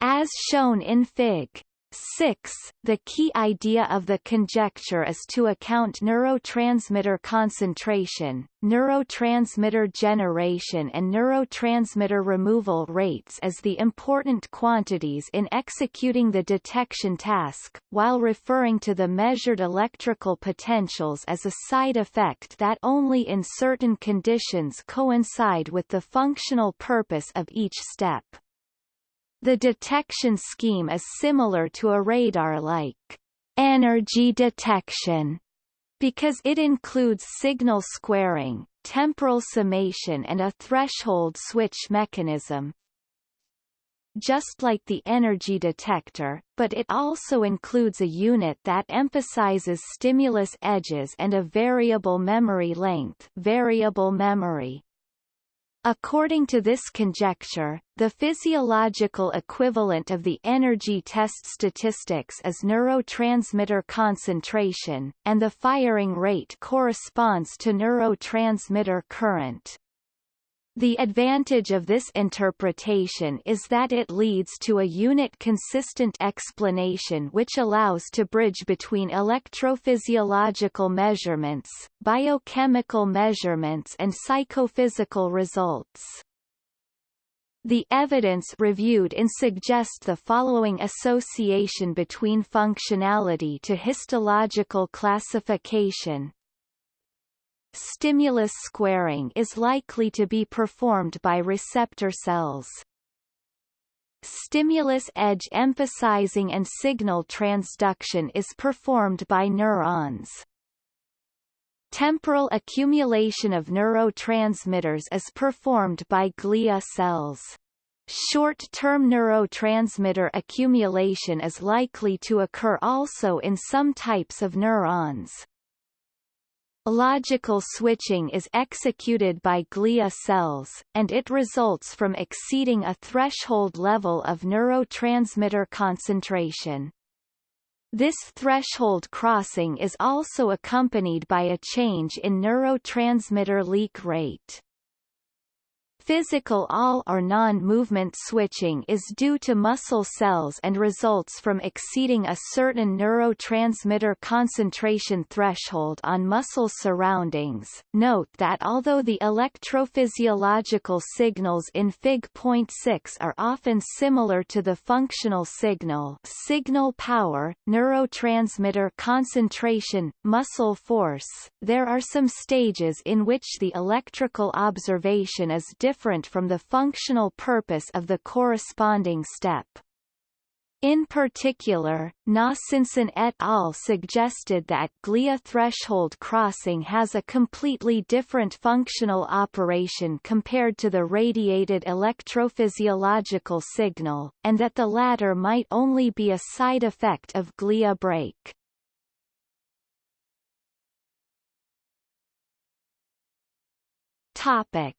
As shown in Fig. 6. The key idea of the conjecture is to account neurotransmitter concentration, neurotransmitter generation and neurotransmitter removal rates as the important quantities in executing the detection task, while referring to the measured electrical potentials as a side effect that only in certain conditions coincide with the functional purpose of each step. The detection scheme is similar to a radar-like energy detection because it includes signal squaring, temporal summation and a threshold switch mechanism, just like the energy detector, but it also includes a unit that emphasizes stimulus edges and a variable memory length variable memory. According to this conjecture, the physiological equivalent of the energy test statistics is neurotransmitter concentration, and the firing rate corresponds to neurotransmitter current. The advantage of this interpretation is that it leads to a unit-consistent explanation which allows to bridge between electrophysiological measurements, biochemical measurements and psychophysical results. The evidence reviewed in suggest the following association between functionality to histological classification, Stimulus squaring is likely to be performed by receptor cells. Stimulus edge emphasizing and signal transduction is performed by neurons. Temporal accumulation of neurotransmitters is performed by glia cells. Short-term neurotransmitter accumulation is likely to occur also in some types of neurons. Logical switching is executed by glia cells, and it results from exceeding a threshold level of neurotransmitter concentration. This threshold crossing is also accompanied by a change in neurotransmitter leak rate. Physical all or non-movement switching is due to muscle cells and results from exceeding a certain neurotransmitter concentration threshold on muscle surroundings. Note that although the electrophysiological signals in Fig.6 are often similar to the functional signal signal power, neurotransmitter concentration, muscle force, there are some stages in which the electrical observation is different different from the functional purpose of the corresponding step. In particular, Nossenson et al. suggested that glia threshold crossing has a completely different functional operation compared to the radiated electrophysiological signal, and that the latter might only be a side effect of glia break. Topic.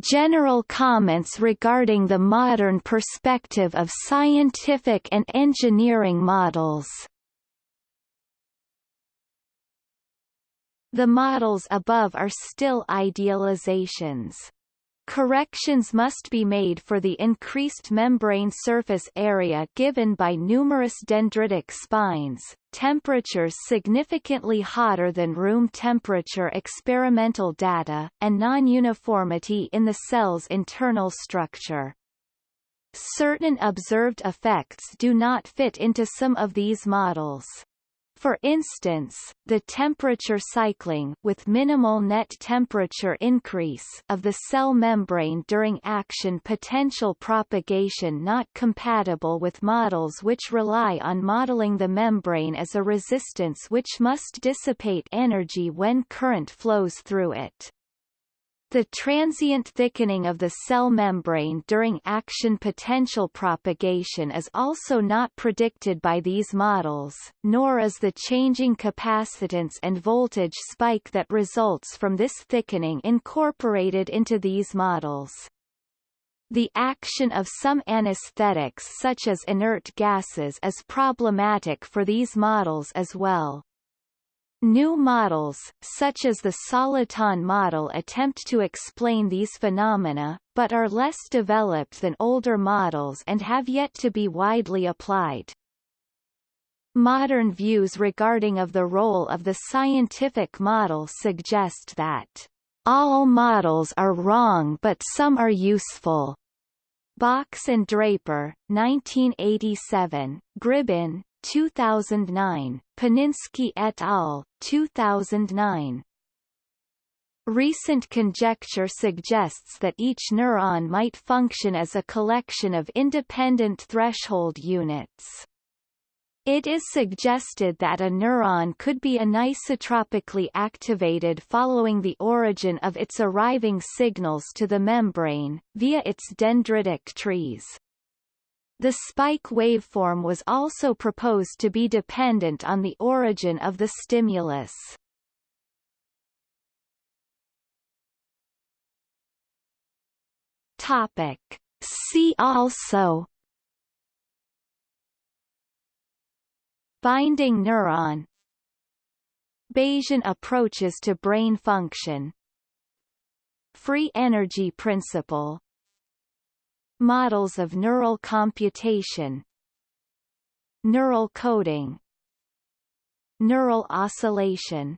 General comments regarding the modern perspective of scientific and engineering models The models above are still idealizations. Corrections must be made for the increased membrane surface area given by numerous dendritic spines, temperatures significantly hotter than room temperature experimental data, and non-uniformity in the cell's internal structure. Certain observed effects do not fit into some of these models. For instance, the temperature cycling with minimal net temperature increase of the cell membrane during action potential propagation not compatible with models which rely on modeling the membrane as a resistance which must dissipate energy when current flows through it. The transient thickening of the cell membrane during action potential propagation is also not predicted by these models, nor is the changing capacitance and voltage spike that results from this thickening incorporated into these models. The action of some anesthetics such as inert gases is problematic for these models as well. New models, such as the soliton model attempt to explain these phenomena, but are less developed than older models and have yet to be widely applied. Modern views regarding of the role of the scientific model suggest that all models are wrong but some are useful. Box and Draper, 1987, Gribbin, 2009, Paninski et al., 2009. Recent conjecture suggests that each neuron might function as a collection of independent threshold units. It is suggested that a neuron could be anisotropically activated following the origin of its arriving signals to the membrane, via its dendritic trees. The spike waveform was also proposed to be dependent on the origin of the stimulus. Topic. See also Binding neuron Bayesian approaches to brain function Free energy principle Models of neural computation Neural coding Neural oscillation